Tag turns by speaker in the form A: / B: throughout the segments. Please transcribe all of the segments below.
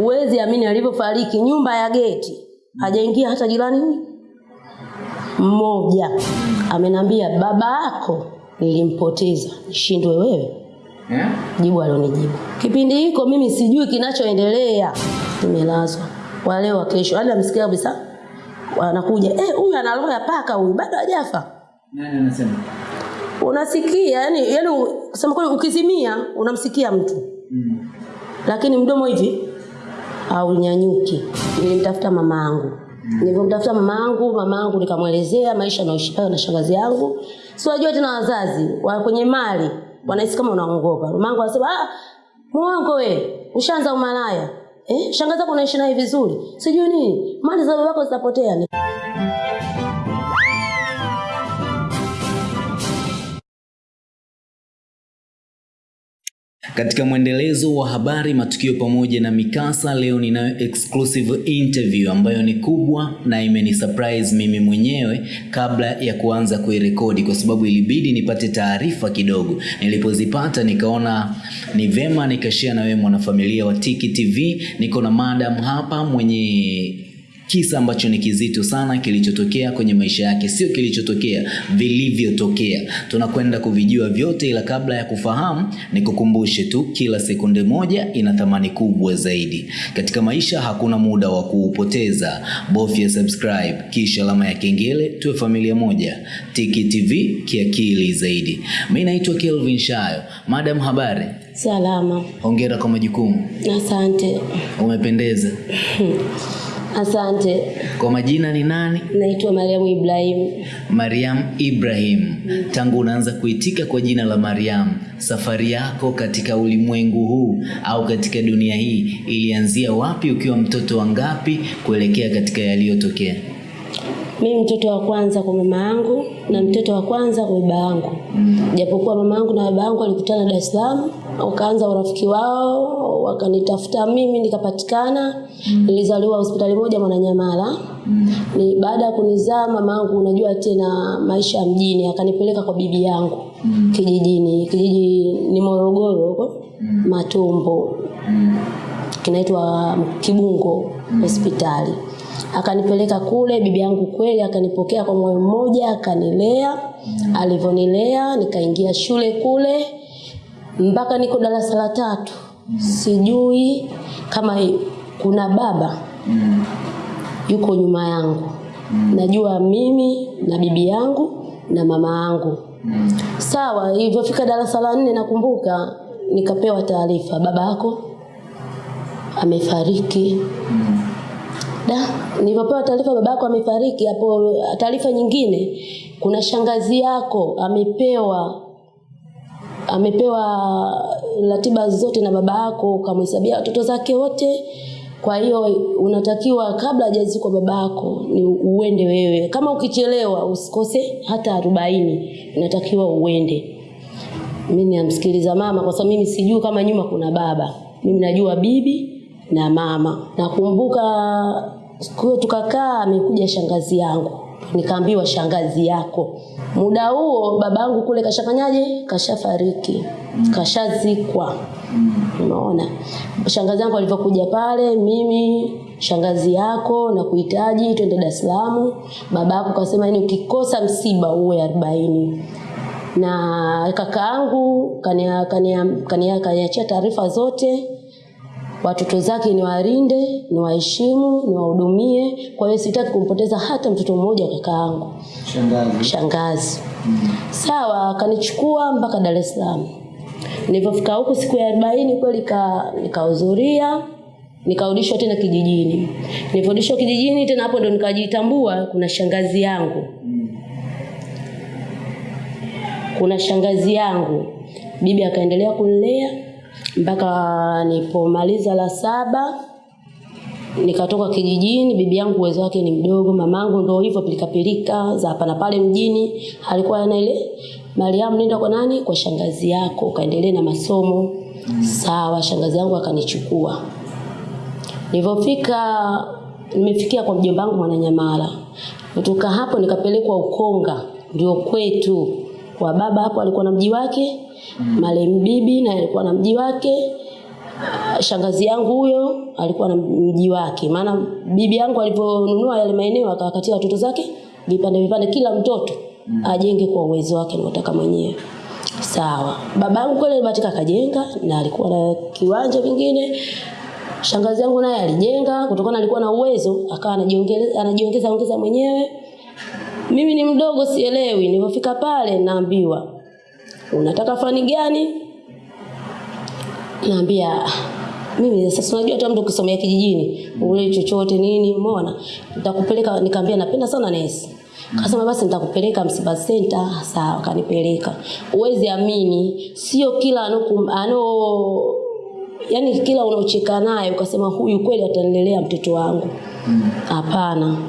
A: Uwezi amini alivyofariki nyumba ya geti. Hajaingia hata jirani mmoja. Amenambia baba yako nilimpoteza. Shindwe wewe.
B: Eh?
A: Jibu alionijibu. Kipindi hiko mimi sijui kinachoendelea. Nimelazwa. Wale wa kesho, hadi amsikia kabisa anakuja eh, huyu ana roho ya paka huyu, bado hajafa.
B: Nani anasema?
A: Unasikia yani, yani kusema kweli, ukizimia unamsikia mtu
B: Mm.
A: Lakini mdomo hivi aunyanyuki. Nilimtafuta mama yangu. Nilivyomtafuta mama yangu, mama yangu nikamwelezea maisha nayoishi nayo na shangazi yangu. Si wajua tena wazazi wa kwenye mali wanahisi kama unaongopa. Mama yangu anasema ah, muongo we, ushaanza umalaya. Eh, shangazi yako unaishi naye vizuri. Sijui nini, mali za babako zitapotea.
B: Katika mwendelezo wa habari, matukio pamoja na mikasa, leo ninayo exclusive interview ambayo ni kubwa na imeni surprise mimi mwenyewe kabla ya kuanza kuirekodi, kwa sababu ilibidi nipate taarifa kidogo. Nilipozipata nikaona ni vema nikashare na wewe mwanafamilia wa Tiki TV. Niko na madam hapa mwenye kisa ambacho ni kizito sana kilichotokea kwenye maisha yake, sio kilichotokea, vilivyotokea. Tunakwenda kuvijua vyote, ila kabla ya kufahamu, nikukumbushe tu, kila sekunde moja ina thamani kubwa zaidi katika maisha. Hakuna muda wa kuupoteza, bofya subscribe kisha alama ya kengele, tuwe familia moja. Tiki TV kiakili zaidi. Mimi naitwa Kelvin Shayo. Madam, habari?
A: Salama.
B: Hongera kwa majukumu,
A: Asante.
B: umependeza.
A: Asante.
B: Kwa majina ni nani?
A: Naitwa Mariamu Ibrahim.
B: Mariam Ibrahim, tangu unaanza kuitika kwa jina la Mariam, safari yako katika ulimwengu huu au katika dunia hii ilianzia wapi, ukiwa mtoto wa ngapi kuelekea katika yaliyotokea?
A: Mimi mtoto wa kwanza kwa mama yangu na mtoto wa kwanza kwa baba yangu. Japokuwa mama yangu na baba yangu walikutana Dar es Salaam, wakaanza urafiki wao, wakanitafuta mimi nikapatikana. Nilizaliwa hospitali moja Mwananyamala. Ni baada ya kunizaa mama yangu, unajua tena maisha ya mjini, akanipeleka kwa bibi yangu kijijini. Kijiji ni Morogoro huko Matumbo kinaitwa Kibungo hospitali. Akanipeleka kule, bibi yangu kweli akanipokea kwa moyo mmoja, akanilea. Alivyonilea nikaingia shule kule mpaka niko darasa la tatu. Sijui kama kuna baba yuko nyuma yangu. Najua mimi na bibi yangu na mama yangu. Sawa, ilivyofika darasa la nne nakumbuka nikapewa taarifa, baba yako amefariki. Da, nilipopewa taarifa babako amefariki, hapo taarifa nyingine, kuna shangazi yako amepewa amepewa ratiba zote na baba yako, ukamhesabia watoto zake wote. Kwa hiyo unatakiwa kabla hajazikwa baba yako ni uende wewe. Kama ukichelewa usikose hata arobaini, inatakiwa uende. mi namsikiliza mama kwa sababu mimi sijui kama nyuma kuna baba. Mimi najua bibi na mama. Nakumbuka siku hiyo tukakaa, amekuja shangazi yangu, nikaambiwa shangazi yako. Muda huo babangu kule kashafanyaje? Kashafariki, kashazikwa. Unaona, shangazi yangu alivyokuja pale, mimi shangazi yako na kuhitaji twende Dar es Salaam. Babako kasema yani, ukikosa msiba uwe arobaini na kakaangu kaniachia kania, kania, kania taarifa zote watoto zake niwalinde, niwaheshimu, niwahudumie. Kwa hiyo sitaki kumpoteza hata mtoto mmoja wa kaka yangu
B: Shangazi.
A: shangazi. Mm. Sawa, akanichukua mpaka Dar es Salaam. Nilipofika huku siku ya arobaini kweli ka- nikahudhuria, nikarudishwa tena kijijini. nilivyorudishwa kijijini tena, hapo ndo nikajitambua kuna shangazi yangu, mm. kuna shangazi yangu. Bibi akaendelea kunilea mpaka nipomaliza la saba nikatoka kijijini. Bibi yangu uwezo wake ni mdogo, mamangu ndio hivyo pilikapilika za hapa na pale mjini, alikuwa ana ile Mariamu, nenda kwa nani? Kwa shangazi yako, kaendelee na masomo. Sawa, shangazi yangu akanichukua. Nilipofika nimefikia kwa mjomba wangu Mwananyamala. Kutoka hapo nikapelekwa Ukonga, ndio kwetu. Kwa baba hapo alikuwa na mji wake, marehemu bibi na alikuwa na mji wake. Ah, shangazi yangu huyo alikuwa na mji wake, maana bibi yangu alivyonunua yale maeneo akawakatia watoto zake vipande vipande, kila mtoto mm. ajenge kwa uwezo wake anaotaka mwenyewe. Sawa, baba yangu kweli alibahatika akajenga na alikuwa na kiwanja vingine. Shangazi yangu naye alijenga kutokana alikuwa na uwezo, akawa anajiongeza anajiongeza ongeza mwenyewe. Mimi ni mdogo sielewi, nilipofika pale naambiwa unataka fani gani? naambia mimi sasa unajua hata mtu ukisomea kijijini ule chochote nini umeona nitakupeleka nikamwambia napenda sana nesi Kasema basi nitakupeleka Msiba Center. Sawa, kanipeleka. Uwezi amini, sio kila anoku, ano yani kila unaocheka naye ukasema huyu kweli atanilelea mtoto wangu. Hapana. Mm.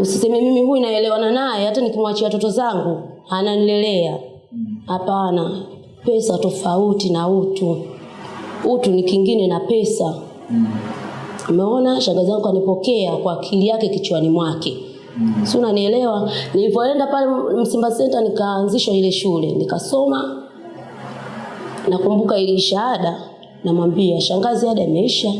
A: Usiseme mimi huyu naelewana naye hata nikimwachia watoto zangu ananilelea. Hapana. Pesa tofauti na utu. Utu ni kingine na pesa. Umeona, shangazi yangu kanipokea kwa akili yake kichwani mwake. Mm. Si unanielewa? Nilipoenda pale Msimba Center nikaanzishwa ile shule, nikasoma. Nakumbuka ile shahada, namwambia shangazi, ada imeisha.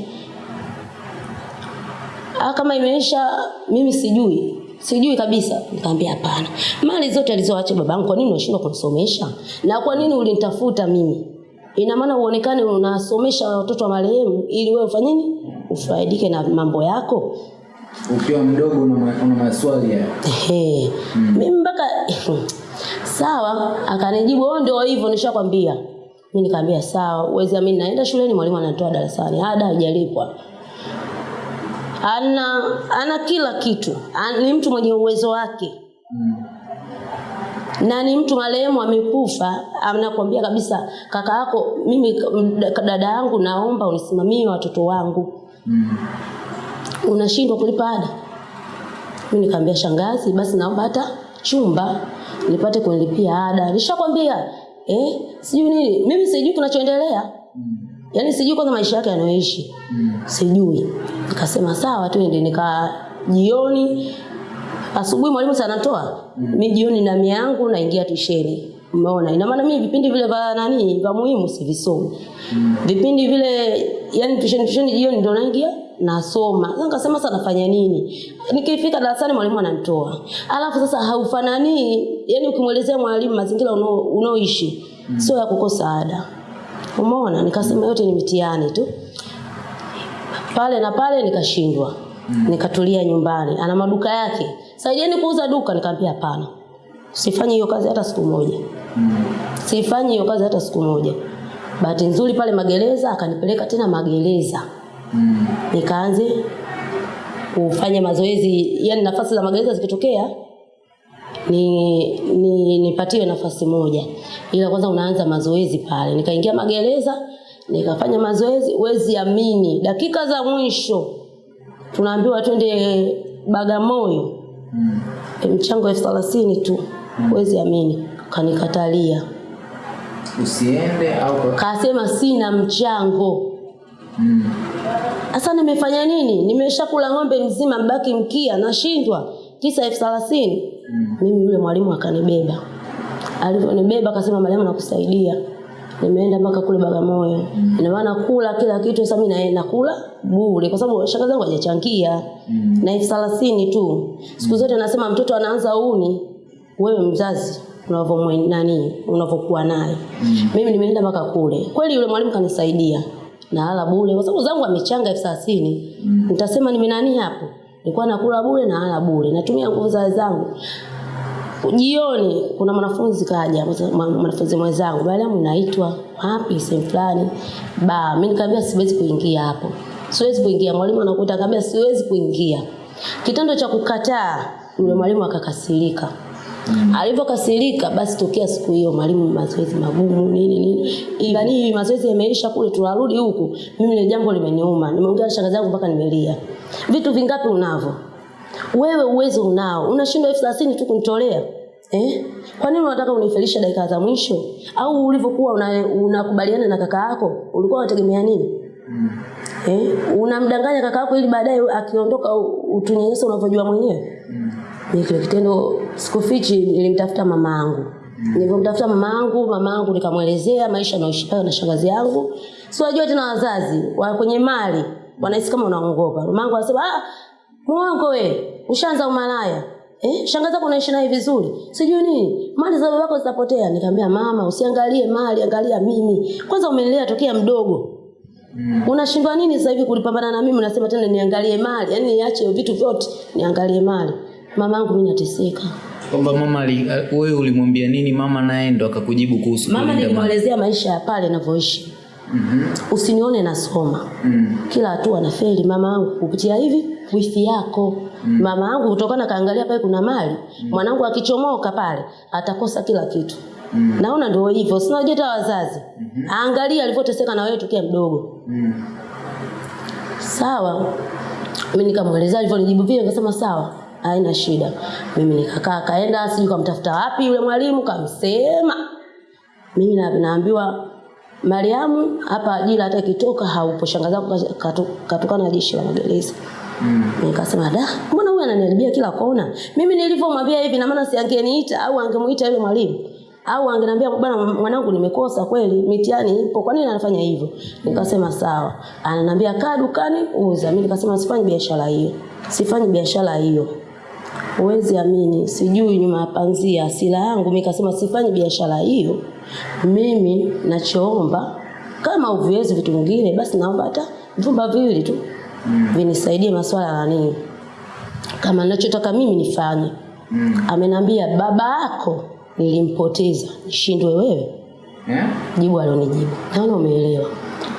A: Ah, kama imeisha mimi sijui. Sijui kabisa. Nikamwambia hapana. Mali zote alizoacha babangu kwa nini unashindwa kunisomesha? Na kwa nini ulinitafuta mimi? Ina maana uonekane unasomesha watoto wa marehemu ili wewe ufanye nini? Ufaidike na mambo yako.
B: Ukiwa mdogo una, ma- una maswali ya
A: Ehe. Mimi mpaka sawa, akanijibu wewe ndio hivyo nishakwambia. Mimi nikamwambia sawa, uwezi amini naenda shuleni mwalimu anatoa darasani. Ada haijalipwa. Ana ana kila kitu. Ana, ni mtu mwenye uwezo wake. mm. Na ni mtu marehemu amekufa, anakuambia kabisa kaka yako mimi dada yangu naomba unisimamie watoto wangu. mm. Unashindwa kulipa ada? Mimi nikaambia shangazi, basi naomba hata chumba nipate kunilipia ada. Nishakwambia eh, sijui nini. Mimi sijui kinachoendelea. Yaani sijui kwanza maisha yake yanayoishi. Sijui. Nikasema sawa tu ndio nika jioni asubuhi mwalimu sana anatoa. Mimi jioni na miangu naingia tusheni. Umeona? Ina maana mimi vipindi vile vya nani vya muhimu sivisomi. Vipindi vile yani tusheni tusheni jioni ndio naingia nasoma. Sasa nikasema sasa nafanya nini? Nikifika darasani mwalimu ananitoa. Alafu sasa haufanani, yani ukimwelezea mwalimu mazingira unaoishi mm. sio ya kukosa ada. Umeona? Nikasema yote ni mitihani tu. Pale na pale nikashindwa. Nikatulia nyumbani. Ana maduka yake. Saidieni kuuza duka, nikamwambia hapana. sifanyi hiyo kazi hata siku moja. Sifanyi hiyo kazi hata siku moja. Bahati nzuri pale magereza akanipeleka tena magereza. Nikaanze kufanya mazoezi, yani nafasi za magereza zikitokea ni, ni nipatiwe nafasi moja. Ila kwanza unaanza mazoezi pale. Nikaingia magereza, nikafanya mazoezi, wezi amini. Dakika za mwisho tunaambiwa twende Bagamoyo. E, mchango elfu thelathini tu. Wezi amini. Kanikatalia.
B: usiende au.
A: Kasema sina mchango. Sasa nimefanya nini? Nimeshakula ng'ombe mzima mbaki mkia nashindwa. Kisa elfu thelathini. Mimi yule mwalimu akanibeba. Alivyonibeba akasema Mariamu nakusaidia. Nimeenda mpaka kule Bagamoyo. Ina maana kula kila kitu sasa mimi naenda kula bure kwa sababu shaka zangu hajachangia. Na elfu thelathini tu. Siku zote nasema mtoto anaanza uni wewe mzazi unavomwe nani unavyokuwa naye. Mimi nimeenda mpaka kule. Kweli yule mwalimu kanisaidia. Nalala bure kwa sababu zangu amechanga elfu thelathini. Nitasema nimenani hapo. Nilikuwa nakula bure na hala bure. Natumia nguvu za zangu. Jioni kuna mwanafunzi kaja, mwa- mwanafunzi mwenzangu, Mariamu naitwa wapi sehemu fulani. Ba, mimi nikamwambia siwezi kuingia hapo. Siwezi kuingia. Mwalimu anakuta akamwambia siwezi kuingia. Kitendo cha kukataa yule mwalimu akakasirika. Alivyokasirika basi tokea siku hiyo mwalimu mazoezi magumu nini nini. Ibani hivi mazoezi yameisha kule tunarudi huku. Mimi ile jambo limeniuma. Nimeongea na shangazi yangu mpaka nimelia. Vitu vingapi unavyo? Wewe uwezo unao. Unashindwa elfu thelathini tu kunitolea. Eh? Kwa nini unataka unifelisha dakika za mwisho? Au ulivyokuwa unakubaliana una- na kaka yako, ulikuwa unategemea nini? Mm. Eh? Unamdanganya kaka yako ili baadaye akiondoka utunyenyesa unavyojua mwenyewe. Ni kile kitendo sikufichi nilimtafuta mama yangu. Nilipomtafuta mama yangu, mama yangu nikamwelezea maisha nayoishi pale na shangazi yangu. si wajua tena wazazi wa kwenye mali wanahisi kama unaongopa yangu anasema ah mwongo wewe, ushaanza umalaya Eh, shangazi yako unaishi naye vizuri. Sijui nini. Mali za babako zitapotea. Nikamwambia mama, usiangalie mali, angalia mimi. Kwanza umenilea tokea mdogo. Mm. Unashindwa nini sasa hivi kulipambana na mimi unasema tena niangalie mali. Yaani niache vitu vyote niangalie mali. Mamangu mimi nateseka.
B: Kwamba mama ali- wewe ulimwambia nini mama naye ndo akakujibu kuhusu
A: Mama nilimwelezea maisha ya pale anavyoishi
B: Mm-hmm.
A: Usinione nasoma.
B: Mm.
A: Kila hatua na feli mama yangu kupitia hivi wifi yako. Mm. Mama yangu kutokana kaangalia pale kuna mali, mm. mwanangu akichomoka pale atakosa kila kitu. Mm. Naona ndio hivyo. Sina hata wazazi. Angalia alivyoteseka na wewe tukia mdogo.
B: Mm.
A: Sawa. Mimi nikamweleza alivyonijibu vile nikasema sawa. Haina shida. Mimi nikakaa kaenda sijui kamtafuta wapi yule mwalimu kamsema. Mimi na, naambiwa Mariamu hapa ajira hata ikitoka haupo shangazi yako katukana na jeshi la magereza.
B: Mm.
A: Nikasema da, mbona huyu ananiharibia kila kona? Mimi nilivyomwambia hivi na maana si angeniita au angemuita yule mwalimu. Au angeniambia bwana mwanangu nimekosa kweli, mitihani ipo. Kwa nini anafanya hivyo? Nikasema sawa. Ananiambia kaa dukani uza. Mimi nikasema sifanyi biashara hiyo. Sifanyi biashara hiyo. Huwezi amini, sijui nyuma ya panzia asila yangu. Mimi kasema sifanyi biashara hiyo. Mimi nachoomba kama uviwezi vitu vingine, basi naomba hata vyumba viwili tu vinisaidie masuala ya nini, kama ninachotaka mimi nifanye.
B: Mm.
A: Amenambia baba yako nilimpoteza, nishindwe wewe?
B: Yeah?
A: Jibu alionijibu, naona umeelewa.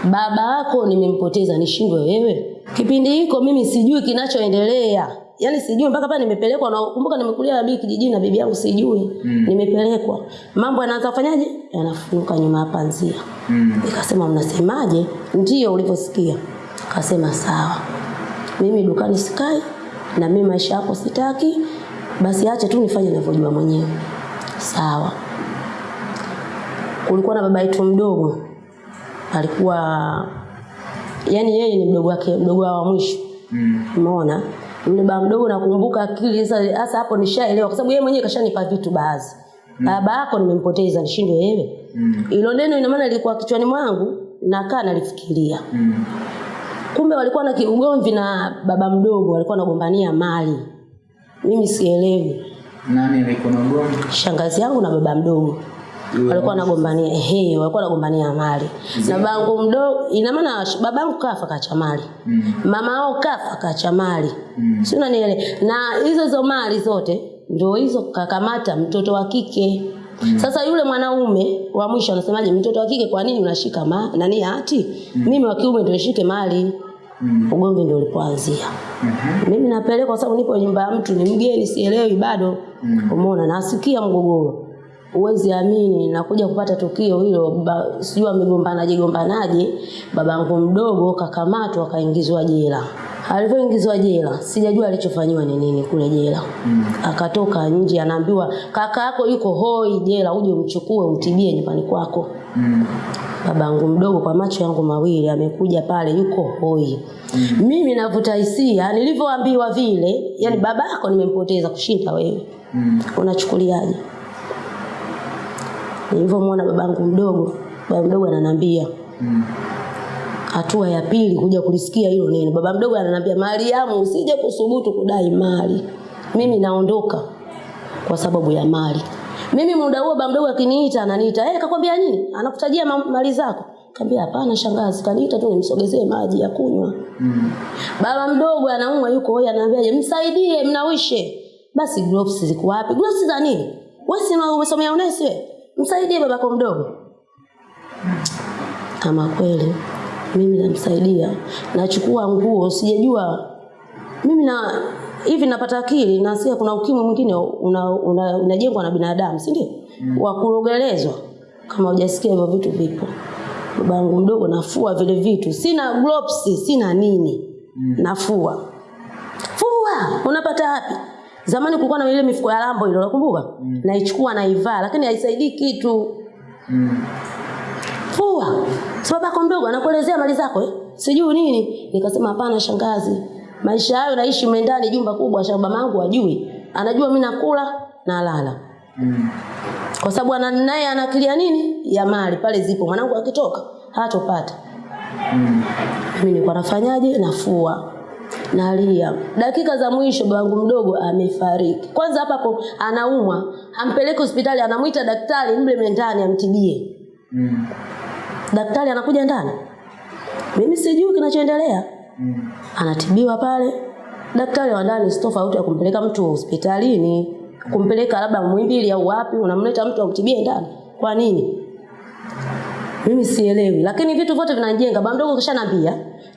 A: Baba yako nimempoteza, nishindwe wewe? Kipindi hiko mimi sijui kinachoendelea, yaani sijui mpaka pale nimepelekwa. Na kumbuka nimekulia na bibi kijijini na bibi yangu sijui
B: Mm.
A: nimepelekwa, mambo yanaanza kufanyaje, yanafunguka nyuma ya panzia.
B: Mm.
A: Nikasema mnasemaje? Ndio ulivyosikia. Akasema sawa, mimi dukani sikai na mimi maisha yako sitaki, basi acha tu nifanye ninavyojua mwenyewe. Sawa. Kulikuwa na baba yetu mdogo, alikuwa yani yeye ni mdogo wake, mdogo wa mwisho.
B: Mm.
A: Yule baba mdogo nakumbuka akili sasa hasa hapo nishaelewa kwa sababu yeye mwenyewe kashanipa vitu baadhi. Baba yako nimempoteza nishindwe yeye.
B: Mm.
A: Hilo neno ina maana lilikuwa kichwani mwangu nakaa nalifikiria.
B: Mm.
A: Kumbe walikuwa na kiugomvi na baba mdogo, walikuwa wanagombania mali. Mimi sielewi.
B: Nani alikuwa na ugomvi?
A: Shangazi yangu na baba mdogo walikuwa wanagombania ehe, walikuwa wanagombania mali. Na babangu mdogo, ina maana babangu kafa kacha mali.
B: Mm.
A: Mama yao kafa kacha mali.
B: Mm.
A: Si unanielewa? Na hizo hizo mali zote ndio hizo kakamata mtoto wa kike. Sasa yule mwanaume wa mwisho anasemaje, mtoto wa kike kwa nini unashika ma nani hati? Mimi wa kiume ndio nishike mali.
B: Mm.
A: Ugomvi ndio ulipoanzia.
B: Mhm.
A: Mimi napelekwa kwa sababu nipo nyumba ya mtu, ni mgeni, sielewi bado.
B: Mm.
A: Umeona, nasikia mgogoro. Huwezi amini, nakuja kupata tukio hilo, sijui amegombanaje gombanaje, babangu mdogo kakamatwa akaingizwa jela. Alivyoingizwa jela, sijajua alichofanyiwa ni nini kule jela.
B: Mm.
A: Akatoka nje, anaambiwa kaka yako yuko hoi jela, uje umchukue umtibie nyumbani kwako.
B: Mm.
A: Babangu mdogo kwa macho yangu mawili amekuja pale, yuko hoi. mm. Mimi navuta hisia nilivyoambiwa vile, yani baba yako nimempoteza kushinda wewe,
B: Mm.
A: unachukuliaje? Nilivyomwona babangu mdogo, baba mdogo ananiambia
B: Mm.
A: hatua ya pili kuja kulisikia hilo neno. Baba mdogo ananiambia Mariamu, usije kusubutu kudai mali, mimi naondoka kwa sababu ya mali. Mimi muda huo baba mdogo akiniita ananiita, eh, kakwambia nini? Anakutajia mali zako. Kaambia hapana shangazi, kaniita tu nimsogezee maji ya kunywa.
B: Mm.
A: Baba mdogo anaumwa yuko hoi, ananiambia msaidie, mnawishe. Basi gloves ziko wapi? Gloves za nini? Wewe si umesomea unesi wewe? Msaidie babako mdogo. kama kweli mimi namsaidia, nachukua nguo, sijajua mimi na hivi napata akili nasikia kuna ukimwi mwingine unajengwa una, una na binadamu, si ndio? Wa kurogelezwa. Kama hujasikia hivyo vitu vipo. Babangu mdogo nafua vile vitu, sina gloves, sina nini, mm. nafua fua. Unapata wapi? Zamani kulikuwa na ile mifuko ya lambo ile, unakumbuka? Mm. Naichukua naivaa, lakini haisaidii kitu.
B: Mm.
A: Fua. Sababu yako mdogo anakuelezea mali zako eh? Sijui nini. Nikasema hapana shangazi. Maisha hayo naishi mendani jumba kubwa shamba mangu ajui. Anajua mimi nakula na lala.
B: Mm.
A: Kwa sababu ana naye anakilia nini? Ya mali pale zipo. Mwanangu akitoka hatopata.
B: Mm.
A: mimi nilikuwa nafanyaje nafua nalia. Dakika za mwisho babangu mdogo amefariki. Kwanza hapa hapo anaumwa. Ampeleke hospitali anamwita daktari mle ndani amtibie.
B: Mm.
A: daktari anakuja ndani. Mimi sijui kinachoendelea.
B: Mm.
A: anatibiwa pale. Daktari wa ndani si tofauti ya kumpeleka mtu hospitalini. Kumpeleka labda mwimbili au wapi unamleta mtu amtibie ndani. Kwa nini? Mimi sielewi. Lakini vitu vyote vinajenga. Baba mdogo kishanambia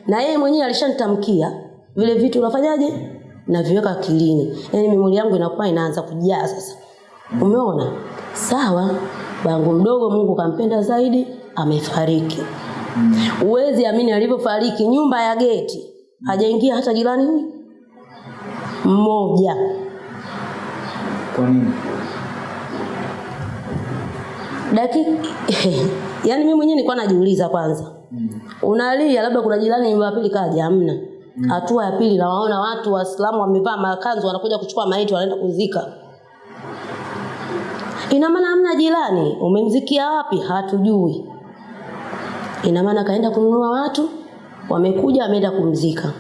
A: na yeye mwenyewe alishanitamkia vile vitu unafanyaje? Naviweka akilini yani memori yangu inakuwa inaanza kujaa sasa. Umeona? Sawa. Bangu mdogo mungu kampenda zaidi amefariki. Uwezi amini alivyofariki. Nyumba ya geti. Hajaingia hata jirani? Mmoja.
B: Kwa nini?
A: dakika. Yani mimi mwenyewe nilikuwa najiuliza kwanza. Mm. unalia labda kuna jirani nyumba ya pili kaja hamna hatua ya pili nawaona watu waislamu wamevaa makanzu wanakuja kuchukua maiti wanaenda kuzika. Ina maana hamna jirani. Umemzikia wapi? Hatujui. Ina maana kaenda kununua watu wamekuja wameenda kumzika.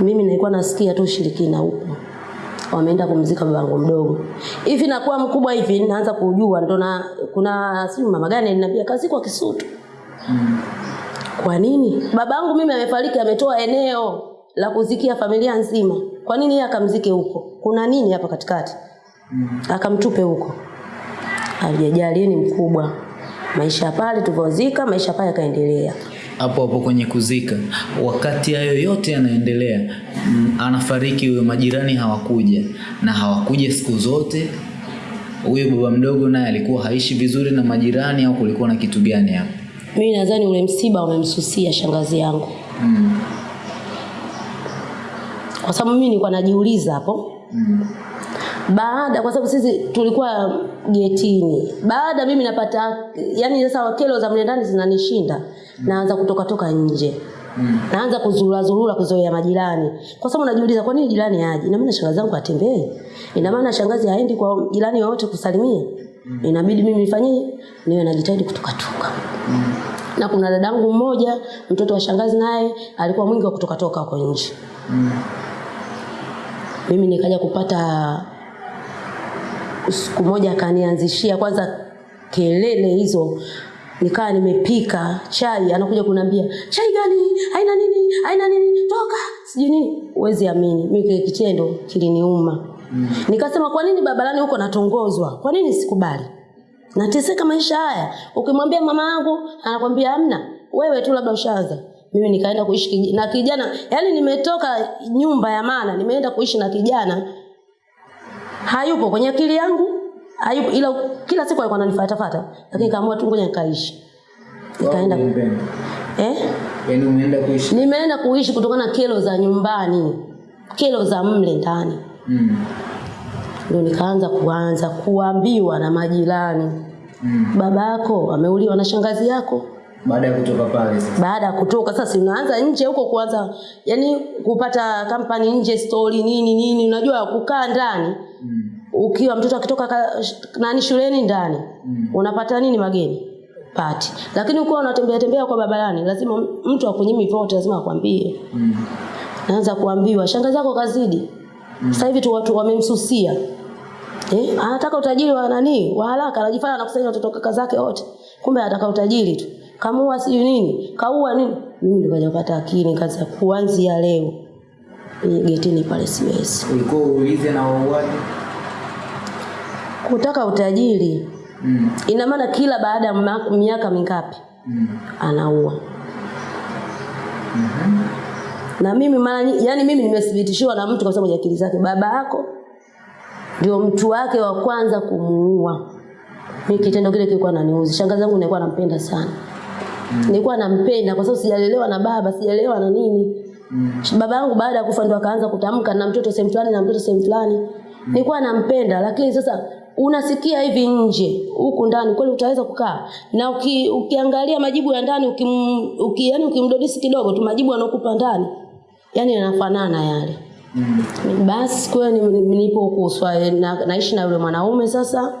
A: Mimi nilikuwa nasikia tu ushirikina huko, wameenda kumzika babangu mdogo. Hivi nakuwa mkubwa hivi naanza kujua. Ndo na kuna simu mama gani aliniambia kazikwa Kisutu.
B: Mm.
A: Kwa nini? Babangu mimi amefariki ametoa eneo la kuzikia familia nzima. Kwa nini yeye akamzike huko? Kuna nini hapa katikati?
B: Mm.
A: akamtupe huko. Alijajali ni mkubwa. Maisha pale tulivyozika maisha pale yakaendelea.
B: Hapo hapo kwenye kuzika wakati hayo yote yanaendelea mm, anafariki huyo majirani hawakuja. Na hawakuja siku zote huyo baba mdogo naye alikuwa haishi vizuri na majirani au kulikuwa na kitu gani hapo
A: mimi nadhani ule msiba umemsusia shangazi yangu
B: mm.
A: kwa sababu mimi nilikuwa najiuliza hapo
B: mm.
A: baada kwa sababu sisi tulikuwa getini baada mimi napata yani sasa kelo za mle ndani zinanishinda mm. naanza kutoka toka nje
B: Mm.
A: naanza kuzurura zurura kuzoea majirani kwa sababu najiuliza kwa nini jirani aje ina maana shangazi yangu atembee ina maana shangazi haendi kwa jirani wowote kusalimia inabidi mimi nifanyie niwe najitahidi kutoka toka
B: Mm.
A: Na kuna dadangu mmoja mtoto wa shangazi naye alikuwa mwingi wa kutoka toka huko nje.
B: Mm.
A: mimi nikaja kupata siku moja akanianzishia kwanza kelele hizo. Nikawa nimepika chai anakuja kuniambia chai gani? Haina nini? Haina nini? Toka! Sijui nini. Huwezi amini. Mimi kile kitendo kiliniuma.
B: Mm.
A: nikasema kwa nini barabarani huko natongozwa kwa nini sikubali nateseka maisha haya. Ukimwambia mama yangu anakwambia amna wewe tu labda ushaanza. Mimi nikaenda kuishi na kijana yaani nimetoka nyumba ya maana nimeenda kuishi na kijana. Hayupo kwenye akili yangu hayupo ila kila siku alikuwa ananifuatafuata lakini kaamua tu ngoja nikaishi. Nikaenda eh?
B: Yaani umeenda kuishi?
A: Nimeenda kuishi kutokana na kelo za nyumbani. Kelo za mle ndani.
B: Mm.
A: Ndio nikaanza kuanza kuambiwa na majirani
B: Mm.
A: baba yako ameuliwa na shangazi yako
B: baada ya kutoka pale sasa
A: baada ya kutoka sasa unaanza nje huko kuanza yani kupata kampani nje story nini nini unajua kukaa ndani
B: mm.
A: ukiwa mtoto akitoka ka, nani shuleni ndani
B: Mm.
A: unapata nini mageni pati lakini ukiwa unatembea tembea kwa barabarani lazima mtu akunyimi vote lazima akwambie
B: Mm.
A: naanza kuambiwa shangazi yako kazidi sasa hivi tu watu wamemsusia. Eh, anataka utajiri wa nani? Wa haraka anajifanya anakusanya watoto kaka zake wote. Kumbe anataka utajiri tu. Kamua sijui nini. Kaua nini? Mimi nikaja kupata akili ya kuanzia leo. Ni getini pale siwezi.
B: Ulikuwa uulize na wauaji
A: kutaka utajiri.
B: Mm.
A: ina maana kila baada ya miaka mingapi?
B: Mm.
A: anaua.
B: Mhm.
A: Na mimi mara yani mimi nimethibitishiwa na mtu kwa sababu ya akili zake. Baba yako ndio mtu wake wa kwanza kumuua. Mimi kitendo kile kilikuwa naniuzi shangazi yangu nilikuwa nampenda sana. Nilikuwa nampenda kwa sababu sijalelewa na baba sijalelewa na nini.
B: Mm.
A: baba yangu baada ya kufa ndo akaanza kutamka na mtoto sehemu fulani na mtoto sehemu fulani. Nilikuwa nampenda lakini sasa unasikia hivi nje huku ndani kweli utaweza kukaa? Na uki, ukiangalia majibu ya ndani ukim, uki, yani ukimdodisi kidogo tu majibu anaokupa ndani yani yanafanana yale
B: Mm.
A: basi kwa hiyo ni- ni- nipo huku na, naishi na yule mwanaume sasa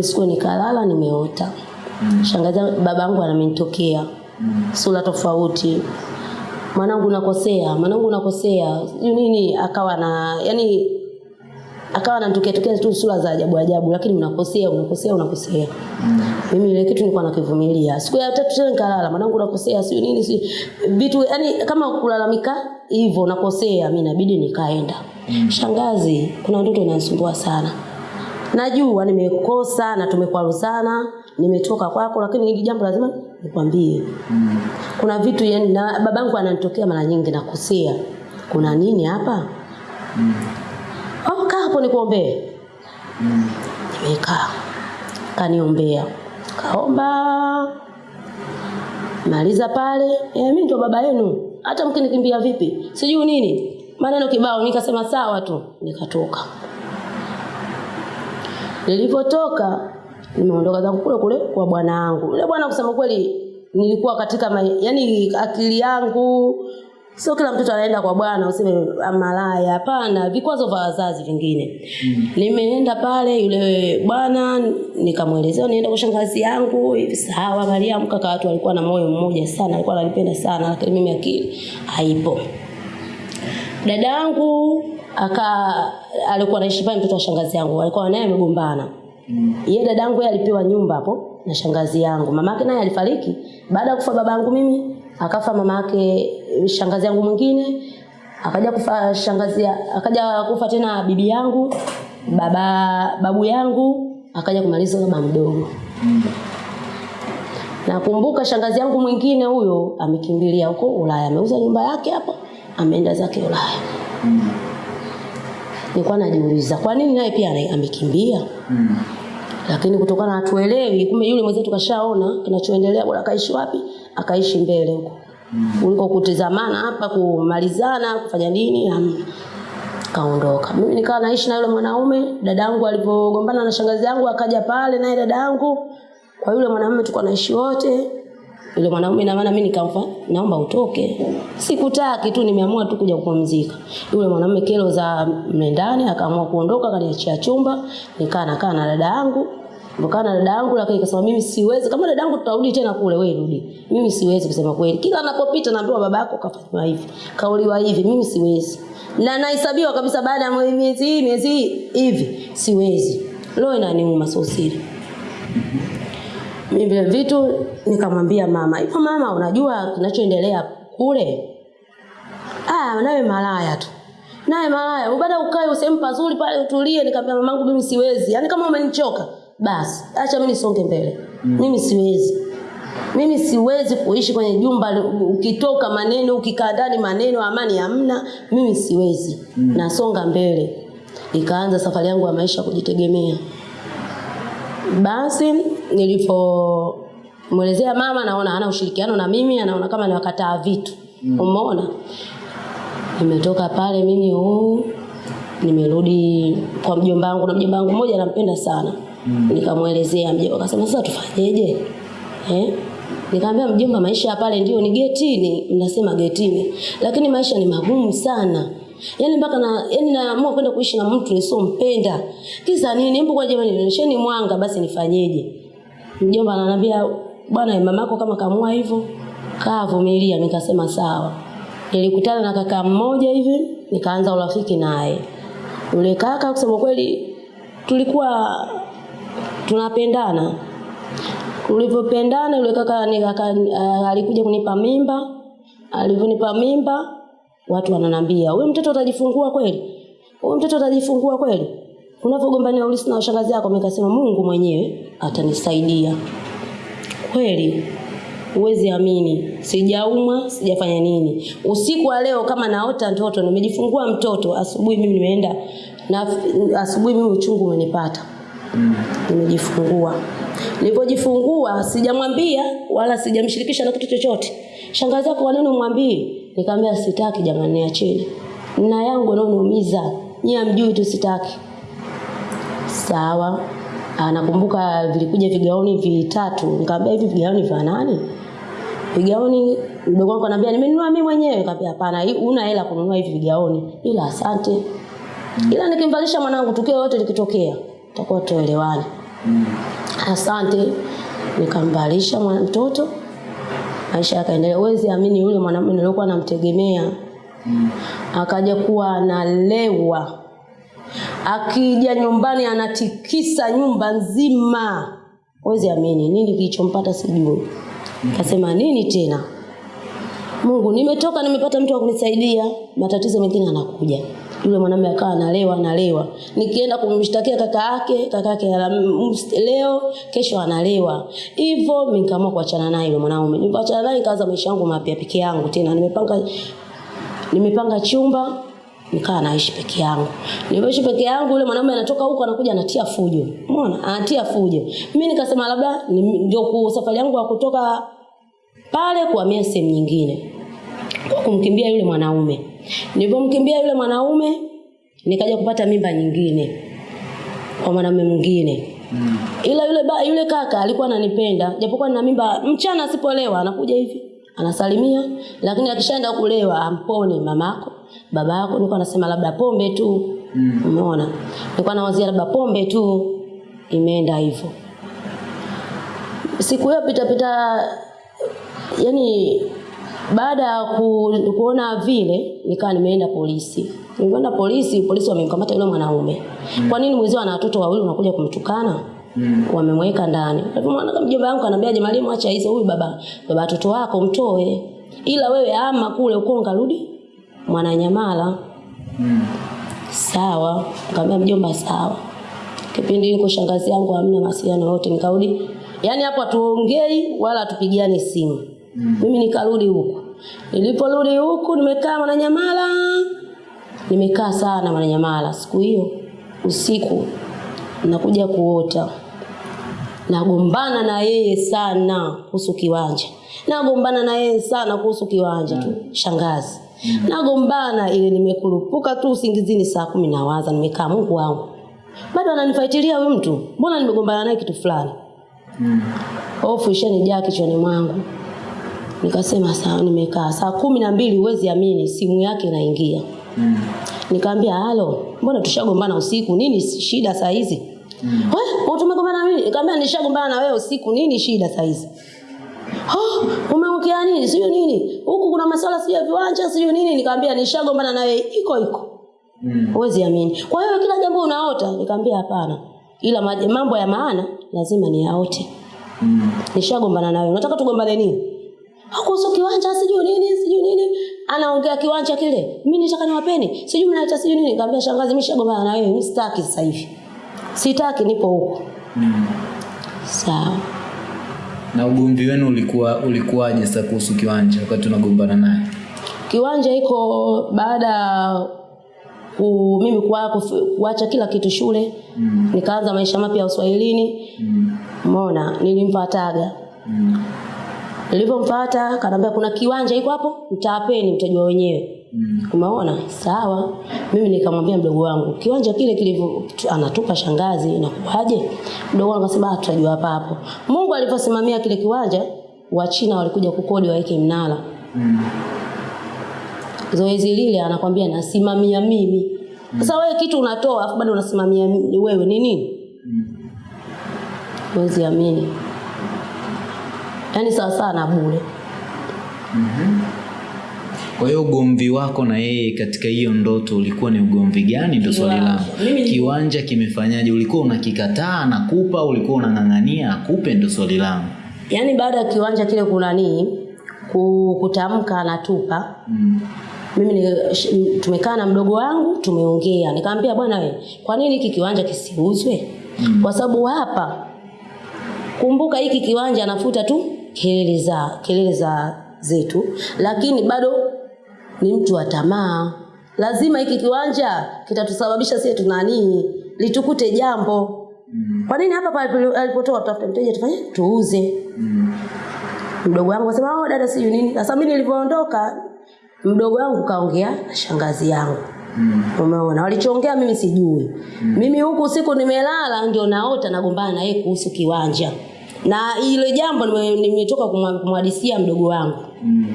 A: siku nikalala nimeota
B: Mm.
A: shangazi babangu anamenitokea mm. sura tofauti mwanangu nakosea mwanangu nakosea sijui nini akawa na yani akawa anatokea tokea tu sura za ajabu ajabu lakini unakosea unakosea unakosea. Mimi ile kitu nilikuwa nakivumilia. Siku ya tatu tena nikalala mwanangu nakosea sio nini si vitu yani kama kulalamika hivyo nakosea mimi inabidi nikaenda. Shangazi kuna mtoto inanisumbua sana. Najua nimekosa na tumekwaruzana nimetoka kwako lakini hili jambo lazima nikwambie. Kuna vitu yani babangu ananitokea mara nyingi nakosea. Kuna nini hapa? Kaa hapo nikuombee? Nimekaa. Kaniombea. Kaomba. Maliza pale. E, mimi ndio baba yenu. Hata mkinikimbia vipi? Sijui nini. Maneno kibao. Nikasema sawa tu. Nikatoka. Nilipotoka nimeondoka zangu kule kule kwa bwana wangu. Yule bwana kusema kweli nilikuwa katika yani akili yangu sio kila mtoto anaenda kwa bwana useme "Ah, malaya. Hapana vikwazo vya wazazi vingine. Mm. nimeenda pale yule bwana nikamwelezea nienda kwa shangazi yangu. Hivi sawa mariamu kaka watu walikuwa na moyo mmoja sana alikuwa ananipenda sana lakini mimi akili haipo. Dada yangu aka alikuwa anaishi pale mtoto wa shangazi yangu alikuwa naye amegombana. Yeye dada yangu yeye alipewa nyumba hapo na shangazi yangu. Mamake naye alifariki. Baada ya kufa babangu mimi akafa mamake shangazi yangu mwingine akaja kufa shangazi akaja kufa tena bibi yangu baba babu yangu akaja kumaliza baba mdogo. Nakumbuka shangazi yangu mwingine huyo amekimbilia huko Ulaya ameuza nyumba yake hapo ameenda zake Ulaya. Nilikuwa najiuliza kwa nini naye pia amekimbia amekimbia? Lakini kutokana na tuelewi kumbe yule mwenzetu kashaona kinachoendelea bora akaishi wapi? Akaishi mbele huko kuliko kutizamana hapa kumalizana kufanya nini hamna kaondoka. Mimi nikawa naishi na yule mwanaume dadangu alipogombana na shangazi yangu akaja pale naye dadangu. Kwa yule mwanaume tulikuwa naishi wote. Yule mwanaume na maana mimi nikamfa naomba utoke. Sikutaki tu nimeamua tu kuja kupumzika. Yule mwanaume kero za mlendani akaamua kuondoka akaniachia chumba. Nikaa nakaa na dada yangu Nikaa na dada yangu lakini akasema mimi siwezi. Kama dada yangu tutarudi tena kule wewe rudi. Mimi siwezi kusema kweli. Kila anapopita naambiwa baba yako kafanywa hivi kauliwa hivi mimi siwezi. Na nahesabiwa kabisa baada ya miezi hii miezi hii hivi. Siwezi. Leo inaniuma sio siri. Mimi vile vitu nikamwambia mama hivyo mama unajua kinachoendelea kule? Ah nawe malaya tu. Naye malaya baada ukae usehemu pazuri pale utulie. Nikamwambia mamangu mimi siwezi. Yaani kama umenichoka basi acha mimi nisonge mbele. Mm. mimi siwezi. Mimi siwezi kuishi kwenye jumba ukitoka maneno ukikaa ndani maneno amani hamna. Mimi siwezi. Mm. nasonga mbele. Ikaanza safari yangu ya maisha kujitegemea. Basi nilipomwelezea mama naona ana ushirikiano na mimi anaona kama niwakataa vitu. Mm. umeona? Nimetoka pale mimi huu nimerudi kwa mjomba wangu na mjomba wangu mmoja nampenda sana nikamwelezea mjomba akasema sasa tufanyeje eh nikamwambia mjomba maisha ya pale ndio ni getini mnasema getini lakini maisha ni magumu sana Yaani mpaka na yani naamua kwenda kuishi na mtu nisompenda. Kisa nini? Hebu kwa jamani nionesheni mwanga basi nifanyeje? Mjomba ananiambia bwana mamako kama kamua hivyo kaa vumilia nikasema sawa. Nilikutana na kaka mmoja hivi nikaanza urafiki naye. Yule kaka kusema kweli tulikuwa tunapendana. Tulivyopendana yule kaka uh, alikuja kunipa mimba. Alivyonipa mimba watu wananambia huyu mtoto utajifungua kweli? Huyu mtoto utajifungua kweli? Unavyogombania ulisi na shangazi yako nikasema Mungu mwenyewe atanisaidia. Kweli huwezi amini. Sijaumwa sijafanya nini. Usiku wa leo kama naota mtoto nimejifungua mtoto asubuhi mimi nimeenda na asubuhi mimi uchungu umenipata nimejifungua. Nilipojifungua sijamwambia wala sijamshirikisha na kitu chochote. Shangazi yako kwa nini umwambie. Nikamwambia sitaki jamani niacheni. Na yangu naoniumiza nyie amjui tu sitaki. Sawa. Anakumbuka vilikuja vigaoni vitatu. Nikamwambia hivi vigaoni vya nani? Vigaoni mdogo wangu ananiambia nimenunua mimi mwenyewe. Nikamwambia hapana una hela kununua hivi vigaoni. Ila asante. Ila nikimvalisha mwanangu tukio yote likitokea tutakuwa tuelewane mm. asante nikamvalisha mtoto maisha yakaendelea. uwezi amini, yule mwanamume niliokuwa namtegemea mm. akaja kuwa analewa, akija nyumbani anatikisa nyumba nzima. wezi amini, nini kilichompata sijui. Kasema nini tena? Mungu, nimetoka nimepata mtu wa kunisaidia, matatizo mengine anakuja. Yule mwanamume akawa analewa analewa, nikienda kumshtakia kaka yake, kaka yake leo, kesho analewa. Hivyo mimi nikaamua kuachana naye yule mwanaume. Nilipoachana naye nikaanza maisha yangu mapya peke yangu tena. Nimepanga nimepanga chumba nikaa naishi peke yangu. Nilipoishi peke yangu, yule mwanaume anatoka huko anakuja anatia fujo. Umeona? Anatia fujo. Mimi nikasema labda ndio safari yangu ya kutoka pale kuhamia sehemu nyingine kwa kumkimbia yule mwanaume. Nilipomkimbia yule mwanaume nikaja kupata mimba nyingine kwa mwanaume mwingine. mm. Ila yule ba, yule kaka alikuwa ananipenda japokuwa nina mimba mchana asipolewa anakuja hivi anasalimia lakini akishaenda kulewa ampone mamako babako nilikuwa nasema labda pombe tu mm. umeona nilikuwa nawazia labda pombe tu imeenda hivyo siku hiyo pita pita yani baada ya ku, kuona vile nikawa nimeenda polisi. Nimeenda polisi polisi wamemkamata yule mwanaume. Mm. kwa nini mwezi ana watoto wawili unakuja kumtukana? Mm. wamemweka ndani. Mwana mjomba wangu anambia jamani mwacha hizo huyu baba baba watoto wako mtoe. Ila wewe ama kule uko ngarudi mwananyamala. Mm. sawa. Nikamwambia mjomba sawa. Kipindi niko shangazi yangu hamna mawasiliano yote. Nikarudi. Yaani hapo hatuongei wala tupigiane simu mimi nikarudi huku. Niliporudi huku nimekaa mwananyamala. Nimekaa sana mwananyamala. Siku hiyo usiku nakuja kuota. Nagombana na yeye sana kuhusu kiwanja. Nagombana na yeye sana kuhusu kiwanja tu. Shangazi. Nagombana ile nimekurupuka tu usingizini saa kumi na waza. Nimekaa mungu wangu. Bado ananifuatilia huyu mtu. Mbona nimegombana naye kitu fulani? Hofu ishanijaa kichwani mwangu nikasema sawa nimekaa saa kumi na mbili huwezi amini simu yake inaingia nikaambia halo, mbona tushagombana usiku? Nini shida saa hizi? Mm. Wewe tumegombana mimi? Nikamwambia nishagombana na wewe usiku, nini shida saa hizi? Oh, umeongea nini? Sio nini? Huku kuna masuala sio ya viwanja, sio nini? Nikamwambia nishagombana na wewe iko iko.
B: Mm.
A: Huwezi amini. Kwa hiyo kila jambo unaota? Nikamwambia hapana. Ila mambo ya maana lazima niyaote.
B: Mm.
A: Nishagombana na wewe. Unataka tugombane nini? Kuhusu kiwanja sijui nini, sijui nini. Anaongea kiwanja kile. Mimi nitaka niwapeni. Sijui mnaita sijui nini. Nikamwambia shangazi mimi nishagombana na wewe, mimi sitaki sasa hivi. Sitaki nipo huko.
B: Mm.
A: Sawa.
B: Na ugomvi wenu ulikuwa ulikuwaje sasa kuhusu kiwanja wakati unagombana naye?
A: Kiwanja iko baada ya ku, mimi kuwa, kuacha kila kitu shule.
B: Mm.
A: Nikaanza maisha mapya ya Uswahilini.
B: Mm.
A: mona nilimfuataga.
B: Mm.
A: Nilipomfuata kanaambia kuna kiwanja iko hapo, mtawapeni mtajua wenyewe.
B: Mm.
A: Umeona? Sawa. Mimi nikamwambia mdogo wangu, kiwanja kile kilivyo anatupa shangazi inakuwaje? Mdogo wangu akasema "Ah, tutajua hapa hapo. Mungu aliposimamia kile kiwanja, Wachina walikuja kukodi waweke mnara.
B: Mm.
A: Zoezi lile anakwambia nasimamia mimi. Sasa mm. wewe kitu unatoa afu bado unasimamia wewe ni nini?
B: Mm.
A: Huwezi amini. Yaani sawa sawa na bure.
B: Kwa hiyo ugomvi wako na yeye katika hiyo ndoto ulikuwa ni ugomvi gani? Ndio swali langu. Kiwanja kimefanyaje? Ulikuwa unakikataa anakupa, ulikuwa unang'ang'ania akupe? Ndio swali langu.
A: Yaani baada ya kiwanja kile kunanii ku- kutamka anatupa
B: Mm.
A: mimi ni, tumekaa na mdogo wangu tumeongea nikamwambia bwana we kwa nini hiki kiwanja kisiuzwe
B: Mm.
A: kwa sababu hapa kumbuka hiki kiwanja anafuta tu kelele za kelele za zetu lakini bado ni mtu wa tamaa. Lazima hiki kiwanja kitatusababisha sisi tunanii litukute jambo.
B: Mm.
A: kwa nini hapa alipotoa tutafuta mteja tufanye? Tuuze.
B: Mm.
A: mdogo wangu akasema oh dada siyo nini. Sasa mimi nilivyoondoka mdogo wangu kaongea na shangazi yangu.
B: Mm.
A: umeona walichoongea mimi sijui. Mimi huku usiku nimelala ndio naota nagombana na yeye kuhusu kiwanja na ile jambo nime- nimetoka kumhadisia mdogo wangu.
B: Mm.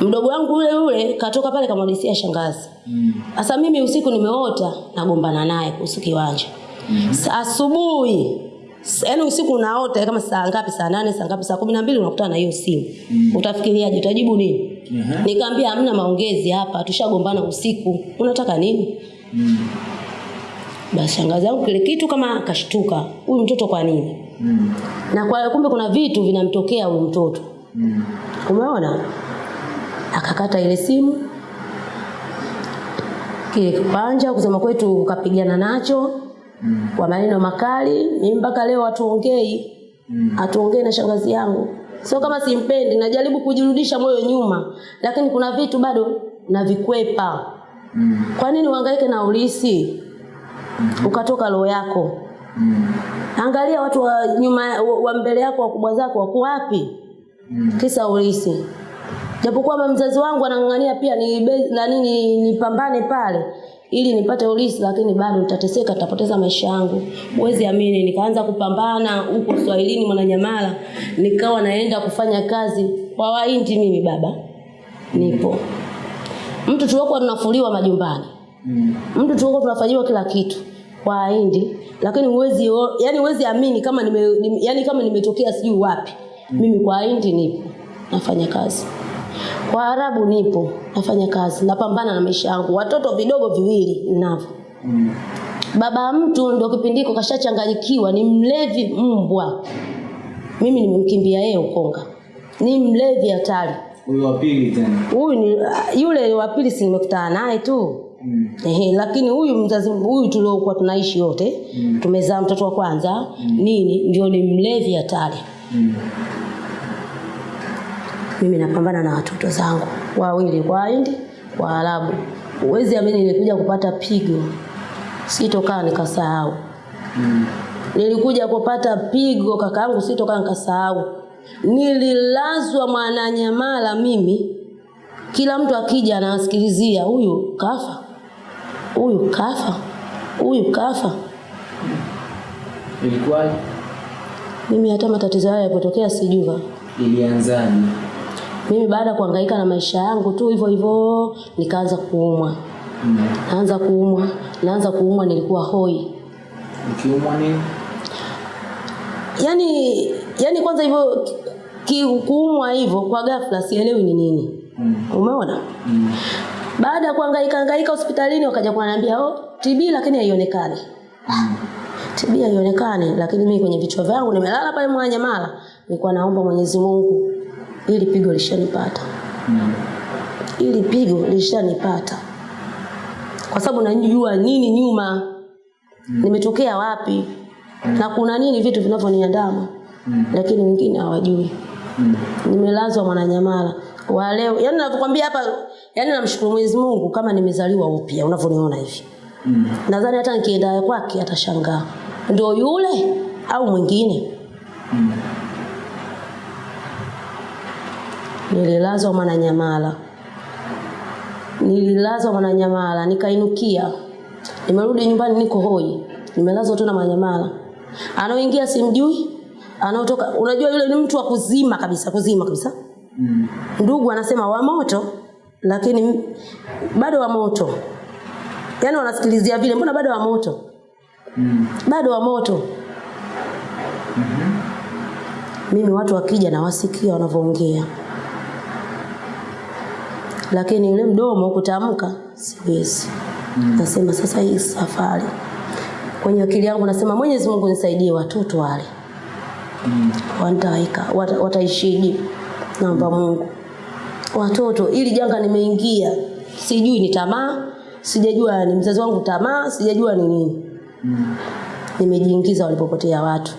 A: mdogo wangu yule yule katoka pale kamhadisia shangazi.
B: Mm.
A: sasa mimi usiku nimeota nagombana naye kuhusu kiwanja Sa- asubuhi. Yaani usiku unaota kama saa ngapi? Saa nane saa ngapi? Saa kumi na mbili unakutana na hiyo simu. Mm. utafikiriaje? Utajibu nini?
B: Aha.
A: nikaambia hamna maongezi hapa tushagombana usiku. Unataka nini?
B: Mm.
A: basi shangazi yangu kile kitu kama akashtuka huyu mtoto kwa nini Na kwa kumbe kuna vitu vinamtokea huyu mtoto
B: Mm.
A: umeona akakata ile simu kile kipanja kusema kwetu ukapigana nacho
B: Mm.
A: kwa maneno makali mimi mpaka leo hatuongei
B: Mm.
A: hatuongei na shangazi yangu sio kama simpendi najaribu kujirudisha moyo nyuma lakini kuna vitu bado navikwepa
B: Mm.
A: kwa nini uhangaike na ulisi mm -hmm. ukatoka roho yako
B: Mm.
A: angalia watu wa nyuma wa- wa mbele yako wakubwa zako wako wapi
B: Mm.
A: kisa ulisi japokuwa mama mzazi wangu anang'ang'ania pia ni na nini nipambane pale ili nipate ulisi lakini bado nitateseka nitapoteza maisha yangu huwezi amini nikaanza kupambana huko swahilini mwananyamala nikawa naenda kufanya kazi kwa Wahindi. mimi baba nipo mtu tuliokuwa tunafuliwa majumbani
B: Mm.
A: mtu tulikuwa tunafanyiwa kila kitu kwa Wahindi, lakini huwezi yani huwezi amini kama nime, nime yani kama nimetokea sijui wapi. Mimi kwa hindi nipo nafanya kazi, kwa Arabu nipo nafanya kazi, napambana na maisha yangu, watoto vidogo viwili ninavyo.
B: Mm.
A: Baba mtu ndo kipindiko kashachanganyikiwa, ni mlevi mbwa. Mimi nimemkimbia yeye Ukonga, ni mlevi hatari.
B: Huyu wa pili tena.
A: Huyu ni yule wa pili, si nimekutana naye tu
B: Mm.
A: Ehe, lakini huyu mzazi huyu tuliokuwa tunaishi yote
B: Mm.
A: tumezaa mtoto wa kwanza mm. nini ndio ni mlevi hatari.
B: Mm.
A: Mimi napambana na watoto zangu wawili kwa Hindi kwa Arabu. Uwezi amini nilikuja kupata pigo, sitokaa nikasahau.
B: Mm.
A: Nilikuja kupata pigo kakaangu, sitokaa nikasahau. Nililazwa Mwananyamala mimi, kila mtu akija anawasikilizia, huyu kafa, huyu kafa, huyu kafa.
B: Ilikuwaje?
A: Mimi hata matatizo hayo yapotokea sijua.
B: Ilianzaje?
A: Mimi baada ya kuhangaika na maisha yangu tu hivyo hivyo, nikaanza kuumwa,
B: Mm.
A: naanza kuumwa, naanza kuumwa, nilikuwa hoi.
B: Ukiumwa nini?
A: yani yani kwanza hivyo kuumwa hivyo kwa ghafla sielewi ni nini
B: Mm.
A: umeona
B: Mm.
A: Baada ya kuhangaika hangaika hospitalini wakaja kuniambia oh TB lakini haionekani.
B: Mm.
A: TB haionekani lakini mimi kwenye vichwa vyangu nimelala pale Mwananyamala. Nilikuwa naomba Mwenyezi Mungu ili pigo lishanipata.
B: Mm.
A: ili pigo lishanipata. Kwa sababu najua nini nyuma. Nimetokea wapi? Na kuna nini vitu vinavyoniandama?
B: Mm.
A: lakini wengine hawajui.
B: Mm.
A: nimelazwa Mwananyamala wa leo. Yani navyokwambia hapa yani namshukuru Mwenyezi Mungu kama nimezaliwa upya unavyoniona hivi.
B: Mm.
A: nadhani hata nikienda kwake atashangaa. Ndio yule au mwingine?
B: Mm.
A: nililazwa Mwananyamala. Nililazwa Mwananyamala nikainukia. Nimerudi nyumbani niko hoi. Nimelazwa tena Mwananyamala. Anaoingia simjui anaotoka. Unajua yule ni mtu wa kuzima kabisa kuzima kabisa
B: Mm.
A: ndugu anasema wa moto lakini bado wa moto yaani wanasikilizia vile mbona bado wa moto
B: Mm.
A: bado wa moto mimi watu wakija nawasikia wanavyoongea lakini yule mdomo kutamka siwezi mm. nasema sasa hii safari kwenye akili yangu nasema mwenyezi mungu nisaidie watoto wale
B: Mm.
A: wataika wata, wataishije naomba mungu watoto ili janga nimeingia sijui ni tamaa sijajua ni mzazi wangu tamaa sijajua ni nini
B: Mm.
A: nimejiingiza walipopotea watu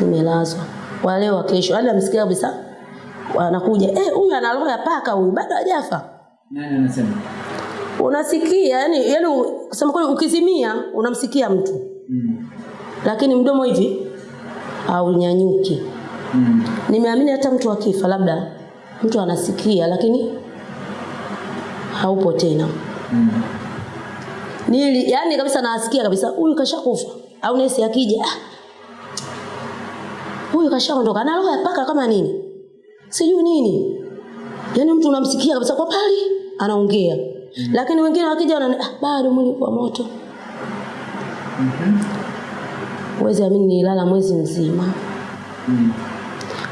A: nimelazwa wale wa kesho hadi namsikia kabisa wanakuja eh huyu ana roho ya paka huyu bado hajafa
B: Nani anasema?
A: unasikia yani yani kusema kweli ukizimia unamsikia mtu
B: Mm.
A: lakini mdomo hivi haunyanyuki
B: Mm.
A: nimeamini hata mtu akifa labda mtu anasikia lakini haupo tena
B: Mm.
A: nili yani kabisa naasikia kabisa huyu kashakufa au nesi akija "Ah, huyu kashaondoka na roho ya paka kama nini sijui nini yani mtu unamsikia kabisa kwa pali anaongea mm. lakini wengine wakija wana ah, bado mwili kwa moto
B: Mhm.
A: uwezi amini, nililala mwezi mzima.
B: Mm.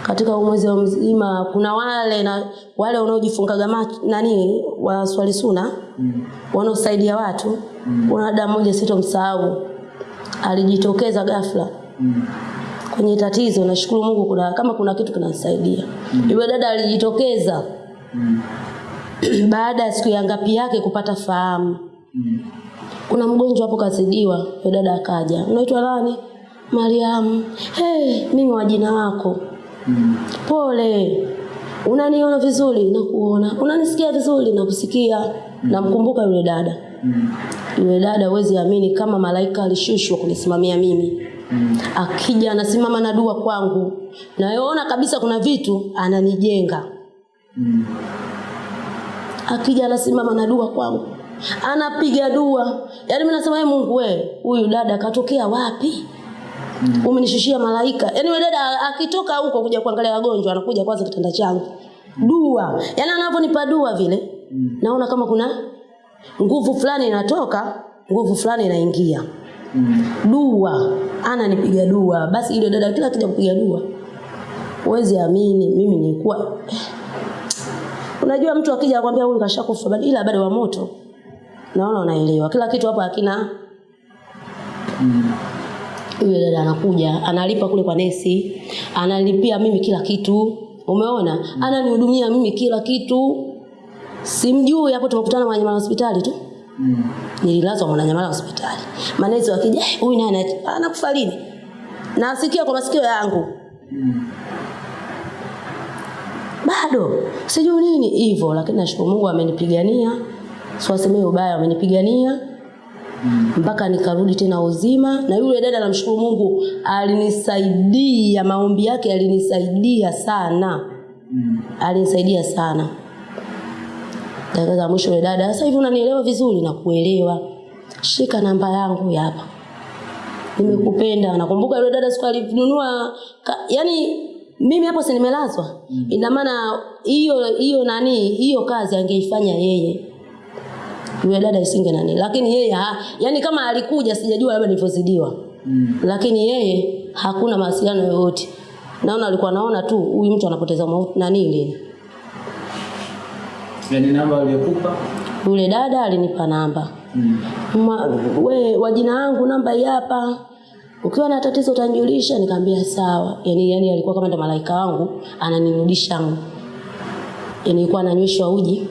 A: Katika huu mwezi mzima kuna wale na wale wanaojifungaga nani wa swali suna
B: Mm.
A: wanaosaidia watu. mm. Kuna dada mmoja sitomsahau, alijitokeza ghafla
B: Mm.
A: kwenye tatizo. Nashukuru Mungu kuna kama kuna kitu kinasaidia. mm. Yule dada alijitokeza
B: Mm.
A: baada ya siku ya ngapi yake kupata fahamu.
B: Mm.
A: Kuna mgonjwa hapo kazidiwa, yule dada akaja. Unaitwa nani? Mariamu. Hey, mimi wa jina wako.
B: Mm.
A: Pole. Unaniona vizuri na kuona. Unanisikia vizuri na kusikia. Namkumbuka yule dada.
B: Mm.
A: Yule dada huwezi amini kama malaika alishushwa kunisimamia mimi.
B: Mm.
A: Akija anasimama na dua kwangu. Naona kabisa kuna vitu ananijenga.
B: Mm.
A: Akija anasimama na dua kwangu. Anapiga dua. Yaani mimi nasema "Ee Mungu we, huyu dada katokea wapi?
B: Mm.
A: Umenishushia malaika. Yaani yule dada akitoka huko kuja kuangalia wagonjwa anakuja kwanza kitanda changu. Dua. Yaani anavyonipa dua vile.
B: Mm.
A: Naona kama kuna nguvu fulani inatoka, nguvu fulani inaingia.
B: Mm.
A: Dua. Ananipiga dua. Basi ile dada kila akija kupiga dua. Huwezi amini mimi nilikuwa Unajua mtu akija akwambia huyu kashakufa bado ila bado wa moto. Naona unaelewa. Kila kitu hapa hakina
B: Mm.
A: Yule dada anakuja analipa kule kwa nesi analipia mimi kila kitu. Umeona? Ananihudumia mimi kila kitu. Simjui hapo tumekutana Mwananyamala hospitali tu.
B: Mm.
A: nililazwa Mwananyamala hospitali. Manesi wakija "Eh, huyu naye ana- anakufa lini? Nasikia kwa masikio yangu.
B: Mm.
A: bado. Sijui nini hivyo lakini nashukuru Mungu amenipigania. Siwasemee ubaya amenipigania. Mpaka nikarudi tena uzima na yule dada namshukuru Mungu alinisaidia maombi yake alinisaidia sana.
B: Mm.
A: alinisaidia sana. Dakika za mwisho yule dada sasa hivi unanielewa vizuri? Na kuelewa shika namba yangu ya hapa. Nimekupenda. Nakumbuka yule dada siku alinunua yani mimi hapo si nimelazwa? Ina maana hiyo hiyo nani hiyo kazi angeifanya yeye yule dada isinge nani lakini yeye ha, yani kama alikuja sijajua labda nilivyozidiwa.
B: Mm.
A: lakini yeye hakuna mawasiliano yoyote. Naona alikuwa naona tu huyu mtu anapoteza nani lini.
B: Yaani namba aliyokupa?
A: yule dada alinipa namba.
B: Mm.
A: Ma, we wa jina yangu namba hii hapa. Ukiwa na tatizo utanijulisha nikamwambia sawa. Yani yani alikuwa kama ndo malaika wangu ananirudisha. Yani ilikuwa ananyweshwa uji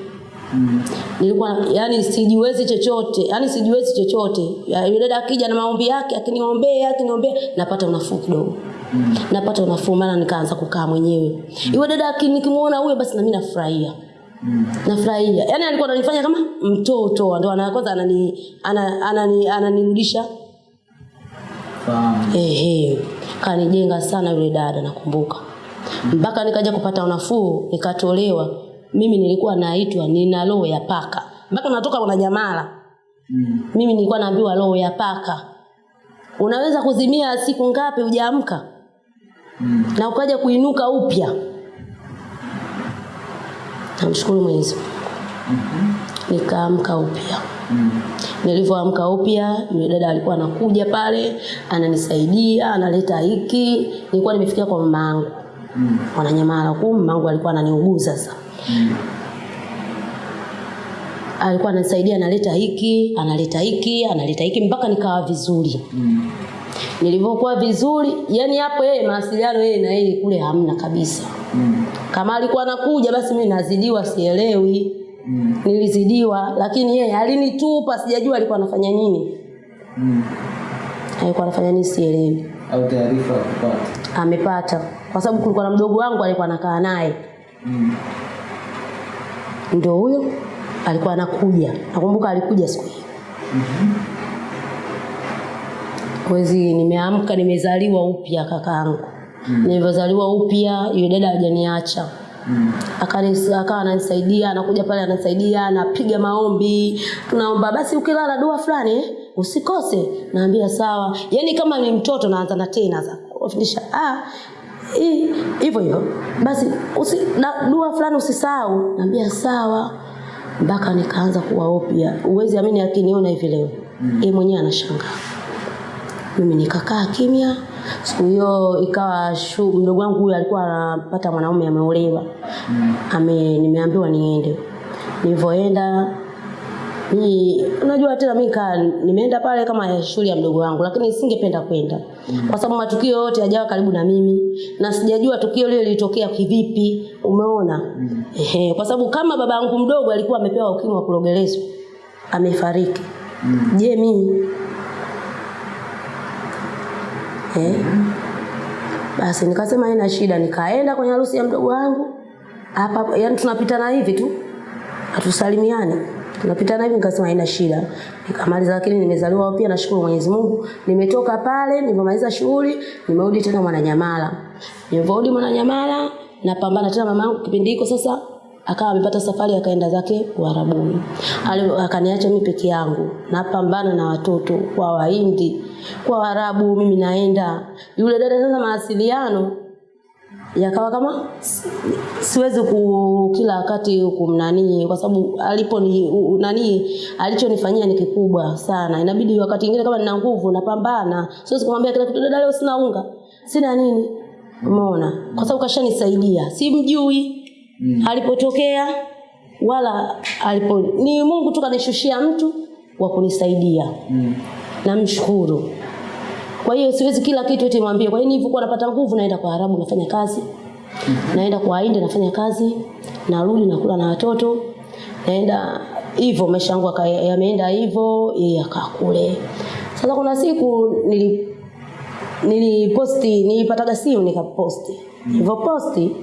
B: Mm.
A: nilikuwa yani sijiwezi chochote yani sijiwezi chochote. Yule dada akija na maombi yake akiniombea akiniombea napata unafuu kidogo.
B: Mm.
A: napata unafuu maana nikaanza kukaa mwenyewe. Yule dada nikimuona huyo basi na mimi nafurahia.
B: Mm.
A: nafurahia. Yaani alikuwa ananifanya kama mtoto ndio ana kwanza anani ana- anani ananirudisha.
B: Fahamu.
A: ehe kanijenga sana yule dada nakumbuka. Mpaka nikaja kupata unafuu nikatolewa mimi nilikuwa naitwa nina roho ya paka mpaka natoka kwa jamala
B: Mm.
A: mimi nilikuwa naambiwa roho ya paka unaweza kuzimia siku ngapi hujaamka
B: Mm.
A: na ukaja kuinuka upya namshukuru mwenyezi Mungu.
B: -hmm.
A: nikaamka upya
B: Mm.
A: nilivyoamka upya yule dada alikuwa anakuja pale ananisaidia analeta hiki nilikuwa nimefikia kwa mama yangu
B: Mm.
A: wananyamala kwa mama yangu alikuwa ananiuguza sasa
B: Mm.
A: alikuwa anasaidia analeta hiki analeta hiki analeta hiki mpaka nikawa vizuri
B: Mm.
A: nilivyokuwa vizuri yani hapo yeye mawasiliano yeye na yeye kule hamna kabisa
B: Mm.
A: kama alikuwa anakuja basi mimi nazidiwa sielewi
B: Mm.
A: nilizidiwa lakini yeye alinitupa sijajua alikuwa anafanya nini
B: Mm.
A: alikuwa anafanya nini sielewi
B: Au taarifa kupata.
A: amepata kwa sababu kulikuwa na mdogo wangu alikuwa anakaa naye
B: Mm.
A: Ndio huyo alikuwa anakuja. Nakumbuka alikuja siku hiyo.
B: Mhm.
A: mwezi nimeamka nimezaliwa upya kakaangu
B: Mm.
A: nilivyozaliwa upya yule dada hajaniacha.
B: Mm.
A: Akawa ananisaidia anakuja pale anasaidia, anapiga maombi. Tunaomba basi ukilala dua fulani eh, usikose. Naambia sawa. Yani kama ni mtoto naanza na tena za kufundisha ah hii- hivyo hivyo basi usi, na, dua fulani usisahau. Naambia sawa. Mpaka nikaanza kuwaopia uwezi amini akiniona hivi leo. Mm. yeye mwenyewe anashangaa. Mimi nikakaa kimya. Siku hiyo ikawa shu, mdogo wangu huyo alikuwa anapata mwanaume ameolewa. Mm. ame nimeambiwa niende. Nilivyoenda ni unajua tena mimi kaa nimeenda pale kama shule ya mdogo wangu lakini singependa kwenda. Kwa sababu matukio yote yajawa karibu na mimi na sijajua tukio lile lilitokea kivipi umeona? Mm. ehe kwa sababu kama baba yangu mdogo alikuwa amepewa ukimwi wa kulogelezwa amefariki. Mm. je mimi? Eh? Basi nikasema haina shida nikaenda kwenye harusi ya mdogo wangu. Hapa yani tunapitana hivi tu hatusalimiani tunapitana hivi nikasema haina shida. Nikamaliza lakini nimezaliwa pia nashukuru Mwenyezi Mungu. Nimetoka pale nimemaliza shughuli nimerudi tena Mwananyamala. Nilivyorudi Mwananyamala napambana tena mama yangu. Kipindi hiko sasa akawa amepata safari akaenda zake Uarabuni. Akaniacha mimi peke yangu. Napambana na watoto kwa Wahindi. Kwa Waarabu mimi naenda. Yule dada sasa mawasiliano yakawa kama siwezi ku kila wakati kumnanii kwa sababu alipo ni nani alichonifanyia ni kikubwa sana. Inabidi wakati mwingine kama nina nguvu napambana. Siwezi kumwambia kila kitu dada leo sina unga. Sina nini. Umeona? Kwa sababu kashanisaidia. Simjui mm. alipotokea wala alipo ni Mungu tu kanishushia mtu wa kunisaidia.
B: Mm.
A: namshukuru kwa hiyo siwezi kila kitu eti mwambie. Kwa hiyo nilivyokuwa napata nguvu? Naenda kwa Arabu nafanya kazi. Naenda kwa Hindi nafanya kazi. Narudi nakula na watoto. Naenda hivyo maisha yangu yameenda hivyo yeye sasa kuna siku nili niliposti nilipataga simu nikaposti. Posti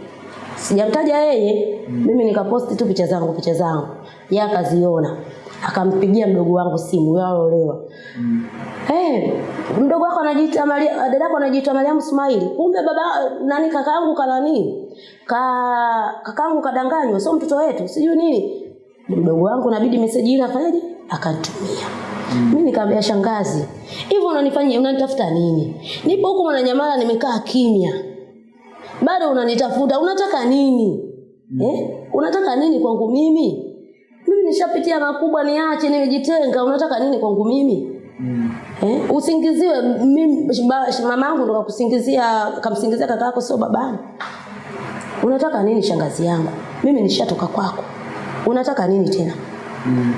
A: sijamtaja yeye. Mimi nikaposti tu picha zangu picha zangu. Yeye akaziona. Akampigia mdogo wangu simu yeye Eh, mdogo wako anajiita Maria, dadako anajiita Mariam Ismaili. Kumbe baba nani kakaangu kanani? Ka kakaangu kadanganywa, sio mtoto wetu. Sijui nini. Mdogo wangu inabidi message ile afanyaje? Akanitumia. Mimi nikamwambia shangazi, hivyo unanifanyia unanitafuta nini? Nipo huko Mwananyamala nimekaa kimya. Bado unanitafuta, unataka nini? Eh? Unataka nini kwangu mimi? Mimi nishapitia makubwa niache nimejitenga, unataka nini kwangu mimi? Eh, usingiziwe mimi ba- mama yangu ndo kakusingizia kamsingizia kaka yako sio babangu. Unataka nini shangazi yangu? Mimi nishatoka kwako. Unataka nini tena? Mm.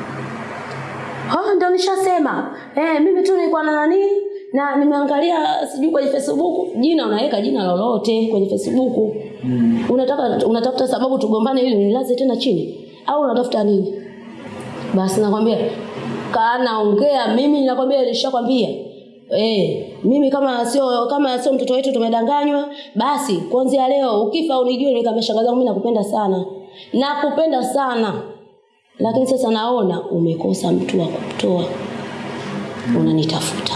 A: Ah, ndo nishasema. Eh, mimi tu nilikuwa na nani? Na nimeangalia sijui kwenye Facebook, jina unaweka jina lolote kwenye Facebook. Mm. Unataka unatafuta sababu tugombane ili nilaze tena chini au unatafuta nini? Basi nakwambia kana naongea mimi nakwambia nilishakwambia Eh, mimi kama sio kama sio mtoto wetu tumedanganywa, basi kuanzia leo ukifa unijue nikamwambia mimi nakupenda sana. Nakupenda sana. Lakini sasa naona umekosa mtu wa kutoa. Unanitafuta.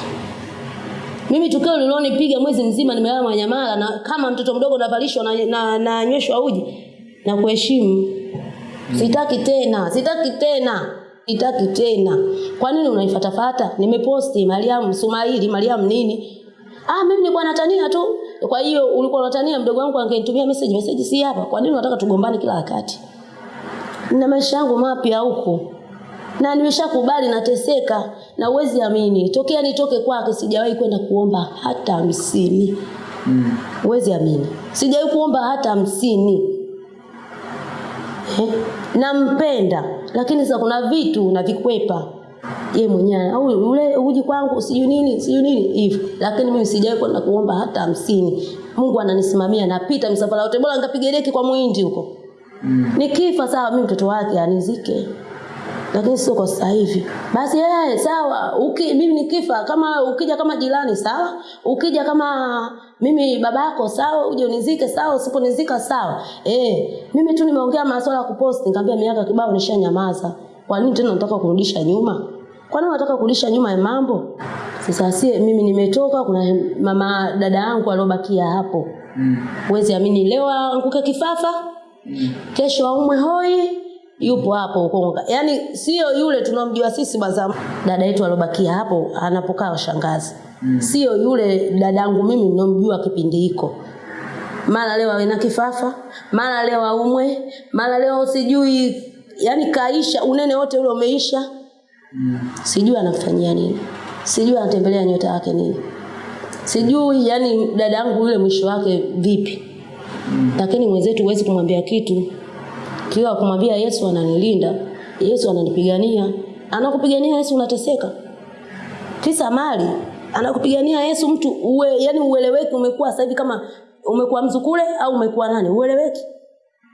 A: Mimi tukio lilonipiga mwezi mzima nimelala Manyamala na kama mtoto mdogo navalishwa na na, na uji na kuheshimu. Sitaki tena, sitaki tena, sitaki tena. Kwa nini unaifatafata? Nimeposti Mariam Sumaili, Mariam nini? Ah, mimi nilikuwa natania tu. Kwa hiyo ulikuwa unatania mdogo wangu angenitumia message, message si hapa. Kwa nini unataka tugombane kila wakati? Nina maisha yangu mapya huko. Na nimeshakubali nateseka na uwezi amini. Tokea nitoke kwake sijawahi kwenda kuomba hata hamsini.
B: Mm.
A: Uwezi amini. Sijawahi kuomba hata hamsini. Eh? Nampenda lakini sasa kuna vitu navikwepa. Ye mwenyewe au ule uji kwangu sijui nini sijui nini hivyo lakini mimi sijawahi kwenda kuomba hata hamsini. Mungu ananisimamia napita msafara wote bora nikapiga deki kwa muindi huko.
B: Mm.
A: nikifa sawa mimi mtoto wake anizike lakini sio kwa sasa hivi. Basi yeye sawa uki, mimi nikifa kama ukija kama jirani sawa. Ukija kama mimi babako sawa uje unizike sawa usiponizika sawa. Eh mimi tu nimeongea masuala ya kupost nikamwambia miaka kibao nishanyamaza. Kwa nini tena unataka kurudisha nyuma? Kwa nini unataka kurudisha nyuma ya mambo? Sasa sie mimi nimetoka kuna mama dada yangu aliobakia hapo.
B: Mm.
A: Huwezi amini leo anguke kifafa, Mm. kesho aumwe hoi, yupo hapo Ukonga. Yaani sio yule tunamjua sisi baza dada yetu alobakia hapo anapokaa shangazi. mm. Sio yule dadangu mimi ninomjua kipindi hiko. Mara leo awe na kifafa, mara leo aumwe, mara leo sijui yani kaisha unene wote ule umeisha.
B: Mm.
A: Sijui anafanyia nini. Sijui anatembelea nyota yake nini. sijui yani dada yangu yule mwisho wake vipi lakini mwenzetu huwezi kumwambia kitu kiwa kumwambia yesu ananilinda yesu ananipigania. Anakupigania yesu unateseka? Kisa mali. Anakupigania yesu mtu uwe, yani ueleweki umekuwa sasa hivi kama umekuwa mzukule au umekuwa nani? Ueleweki.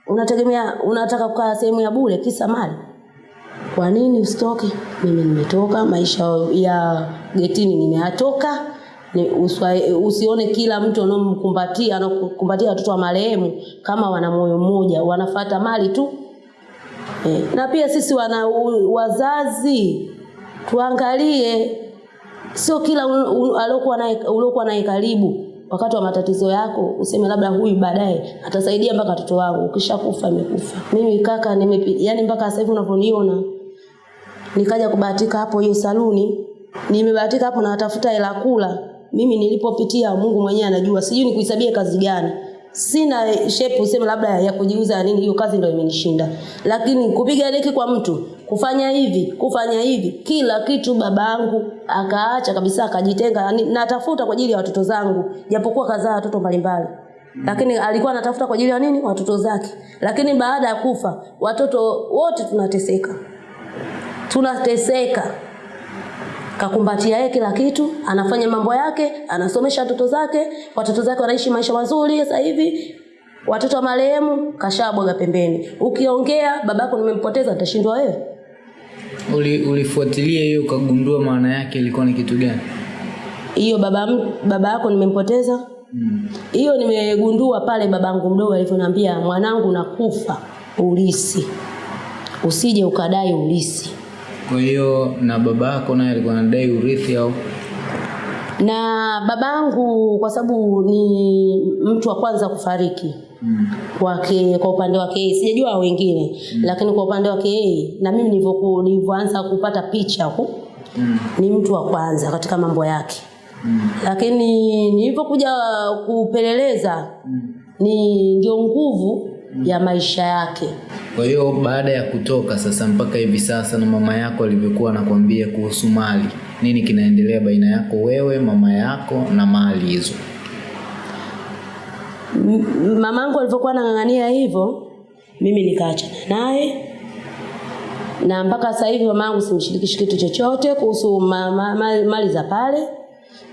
A: Unategemea unataka kukaa sehemu ya bure kisa mali. Kwa nini usitoke? Mimi nimetoka maisha ya getini nimeyatoka usione kila mtu anaomkumbatia anakumbatia watoto wa marehemu kama wana moyo mmoja wanafata mali tu e. na pia sisi wana wazazi tuangalie sio kila uliokuwa naye karibu wakati wa matatizo yako useme labda huyu baadaye atasaidia mpaka watoto wangu ukishakufa imekufa mimi kaka nimepi yani mpaka sasa hivi unavyoniona nikaja kubahatika hapo hiyo saluni nimebahatika hapo natafuta hela kula mimi nilipopitia Mungu mwenyewe anajua. Sijui nikuhesabie kazi gani. Sina shape useme labda ya kujiuza nini hiyo kazi ndio imenishinda. Lakini kupiga deki kwa mtu kufanya hivi kufanya hivi kila kitu babangu akaacha kabisa akajitenga. Natafuta kwa ajili ya watoto zangu japokuwa kazaa watoto mbalimbali. Lakini alikuwa anatafuta kwa ajili ya nini? Watoto zake. Lakini baada ya kufa watoto wote tunateseka. Tunateseka kakumbatia yeye kila kitu anafanya mambo yake anasomesha watoto zake watoto zake wanaishi maisha mazuri sasa hivi. Watoto wa marehemu kashabwaga pembeni. Ukiongea babako nimempoteza atashindwa wewe?
B: Uli, ulifuatilia hiyo ukagundua maana yake ilikuwa ni kitu gani?
A: Hiyo baba baba yako nimempoteza? Hiyo hmm. nimegundua pale babangu mdogo alivyoniambia mwanangu nakufa ulisi. Usije ukadai ulisi
B: kwa hiyo na baba yako naye alikuwa anadai urithi au
A: na babangu kwa sababu ni mtu wa kwanza kufariki
B: mm.
A: kwake kwa upande wake yeye sijajua wengine mm. lakini kwa upande wake yeye na mimi nilivyoanza kupata picha huku
B: Mm.
A: ni mtu wa kwanza katika mambo yake
B: Mm.
A: lakini nilivyokuja kupeleleza
B: Mm.
A: ni ndio nguvu ya maisha yake.
B: Kwa hiyo baada ya kutoka sasa mpaka hivi sasa na mama yako alivyokuwa anakuambia kuhusu mali nini kinaendelea baina yako wewe mama yako na mali hizo?
A: Mamangu alivyokuwa anang'ang'ania hivyo mimi nikaachana naye na mpaka sasa hivi mamangu simshirikishi kitu chochote kuhusu ma, ma, ma, mali za pale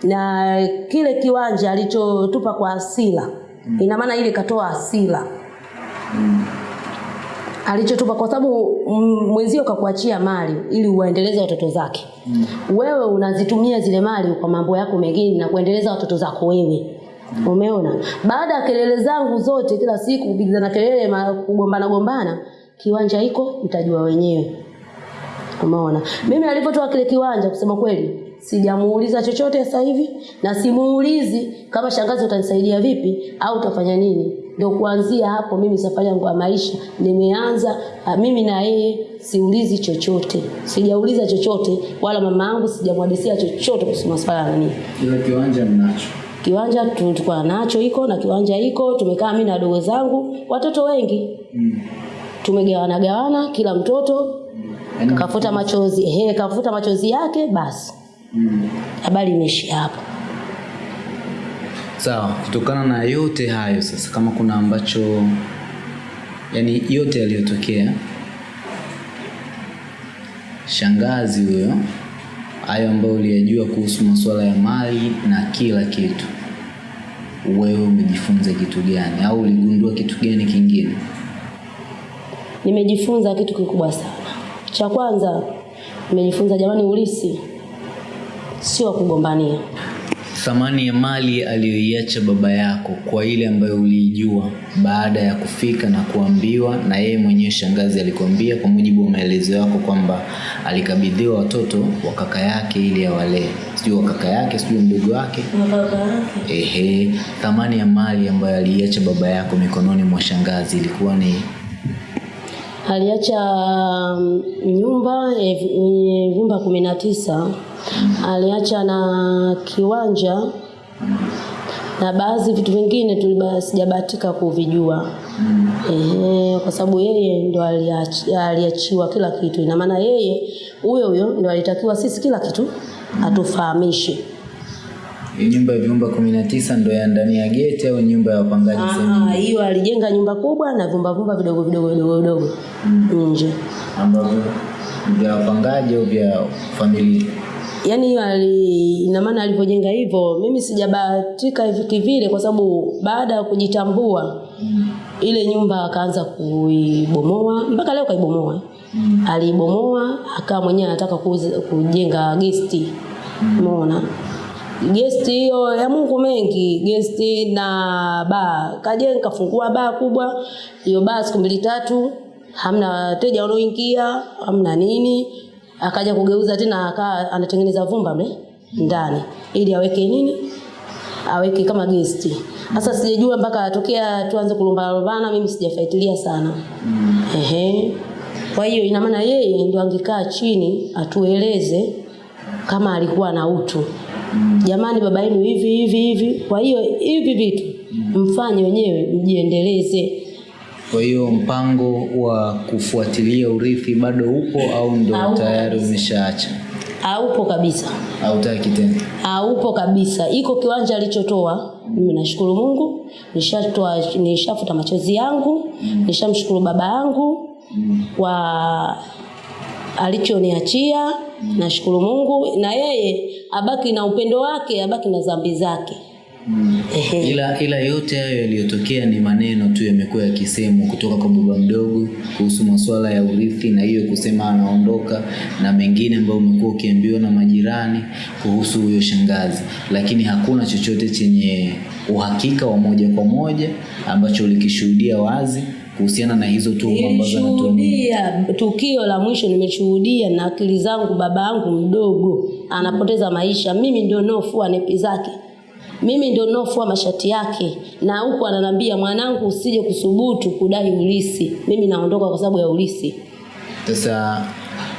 A: na kile kiwanja alichotupa kwa asila. Ina maana ile katoa asila alichotupa kwa sababu mm, mwenzio kakuachia mali ili uwaendeleze watoto zake. Mm. wewe unazitumia zile mali kwa mambo yako mengine na kuendeleza watoto zako wewe. Mm. umeona? Baada ya kelele zangu zote kila siku kupigana kelele kugombana gombana kiwanja hiko mtajua wenyewe. Umeona? Mimi alipotoa kile kiwanja kusema kweli sijamuuliza chochote sasa hivi na simuulizi kama shangazi utanisaidia vipi au utafanya nini. Ndio kuanzia hapo mimi safari yangu ya maisha nimeanza ah, mimi na yeye siulizi chochote. Sijauliza chochote wala mama yangu sijamwadisia chochote kuhusu maswala ya nini.
B: Kiwanja mnacho?
A: Kiwanja tulikuwa nacho iko na kiwanja iko tumekaa mimi na wadogo zangu watoto wengi.
B: Mm.
A: tumegawana gawana kila mtoto.
B: Mm.
A: kafuta machozi ehe kafuta machozi yake basi
B: mm.
A: habari imeishia hapo.
B: Sawa kutokana na yote hayo sasa kama kuna ambacho yani yote yaliyotokea shangazi huyo hayo ambayo uliyajua kuhusu masuala ya mali na kila kitu wewe umejifunza kitu gani? Au uligundua kitu gani kingine?
A: Nimejifunza kitu kikubwa sana. Cha kwanza nimejifunza jamani ulisi sio wa kugombania.
B: Thamani ya mali aliyoiacha baba yako kwa ile ambayo uliijua baada ya kufika na kuambiwa na yeye mwenyewe shangazi alikwambia kwa mujibu wa maelezo yako kwamba alikabidhiwa watoto wa kaka yake ili awalee. Sijui wa kaka yake sijui mdogo wake. Ehe thamani ya mali ambayo aliiacha baba yako mikononi mwa shangazi ilikuwa ni?
A: Aliacha mm, nyumba eh, yenye vyumba kumi na tisa aliacha na kiwanja na baadhi vitu vingine sijabahatika kuvijua. Ehe, kwa sababu yeye ndo aliach- aliachiwa kila kitu. Ina maana yeye huyo huyo ndo alitakiwa sisi kila kitu atufahamishe.
B: Nyumba ya vyumba kumi na tisa ndo ya ndani ya geti au nyumba ya wapangaji
A: hiyo alijenga nyumba kubwa na vyumba vyumba vidogo vidogo vidogo vidogo. Nje.
B: ambavyo vya wapangaji au vya familia
A: Yaani hiyo ina maana alivyojenga hivyo, mimi sijabahatika hivi kivile, kwa sababu baada ya kujitambua ile nyumba akaanza kuibomoa, mpaka leo kaibomoa. Aliibomoa akawa mwenyewe anataka kujenga gesti, umeona gesti hiyo ya Mungu mengi, gesti na baa. Kajenga kafungua baa kubwa, hiyo baa siku mbili tatu hamna wateja wanaoingia, hamna nini. Akaja kugeuza tena, akaa anatengeneza vumba mle ndani ili aweke nini, aweke kama gesti. Sasa sijajua mpaka atokea tuanze kulumbalumbana mimi sijafuatilia sana. mm. Ehe. Kwa hiyo ina maana yeye ndio angekaa chini atueleze kama alikuwa na utu. mm. Jamani, baba yenu hivi hivi hivi. Kwa hiyo hivi vitu mfanye wenyewe, mjiendeleze.
B: Kwa hiyo mpango wa kufuatilia urithi bado upo au ndo tayari umeshaacha?
A: Haupo kabisa,
B: hautaki tena?
A: Haupo kabisa. Iko kiwanja alichotoa, mimi nashukuru Mungu, nishatoa, nishafuta machozi yangu, nishamshukuru baba yangu kwa alichoniachia. Nashukuru Mungu, na yeye abaki na upendo wake, abaki na dhambi zake. Ehe.
B: ila ila yote hayo yaliyotokea ni maneno tu yamekuwa yakisemwa kutoka kwa baba mdogo kuhusu masuala ya urithi na hiyo kusema anaondoka na mengine ambayo umekuwa ukiambiwa na majirani kuhusu huyo shangazi lakini hakuna chochote chenye uhakika wa moja kwa moja ambacho ulikishuhudia wazi kuhusiana na hizo tu ambazo
A: tukio la mwisho, nimeshuhudia na akili zangu. Baba yangu mdogo anapoteza maisha, mimi ndio naofua nepi zake, mimi ndio ninaofua mashati yake, na huku ananiambia mwanangu, usije kusubutu kudai ulisi. Mimi naondoka kwa sababu ya ulisi.
B: Sasa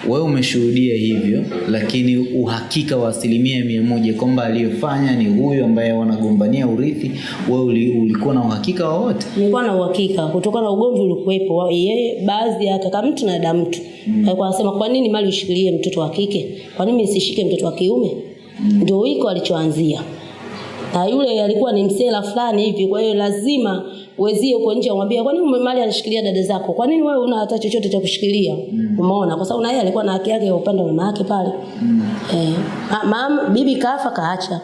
B: wewe umeshuhudia hivyo, lakini uhakika wa asilimia mia moja kwamba aliyofanya ni huyu ambaye wanagombania urithi, wewe uli, ulikuwa na uhakika wowote?
A: Nilikuwa na uhakika kutokana na ugomvi ulikuwepo, yeye baadhi ya kaka mtu na dada mtu alikuwa anasema kwa nini mali ushikilie mtoto wa kike, kwa nini nisishike mtoto wa kiume? Ndio hiko alichoanzia, na yule alikuwa ni msela fulani hivi, kwa hiyo lazima wezie uko nje umwambie, kwa nini mali anashikilia dada zako? Kwa nini wewe una hata chochote cha kushikilia? Mm. Umeona, kwa sababu na yeye alikuwa na haki yake ya upande wa mama yake pale. Eh, ma- mama bibi kafa kaacha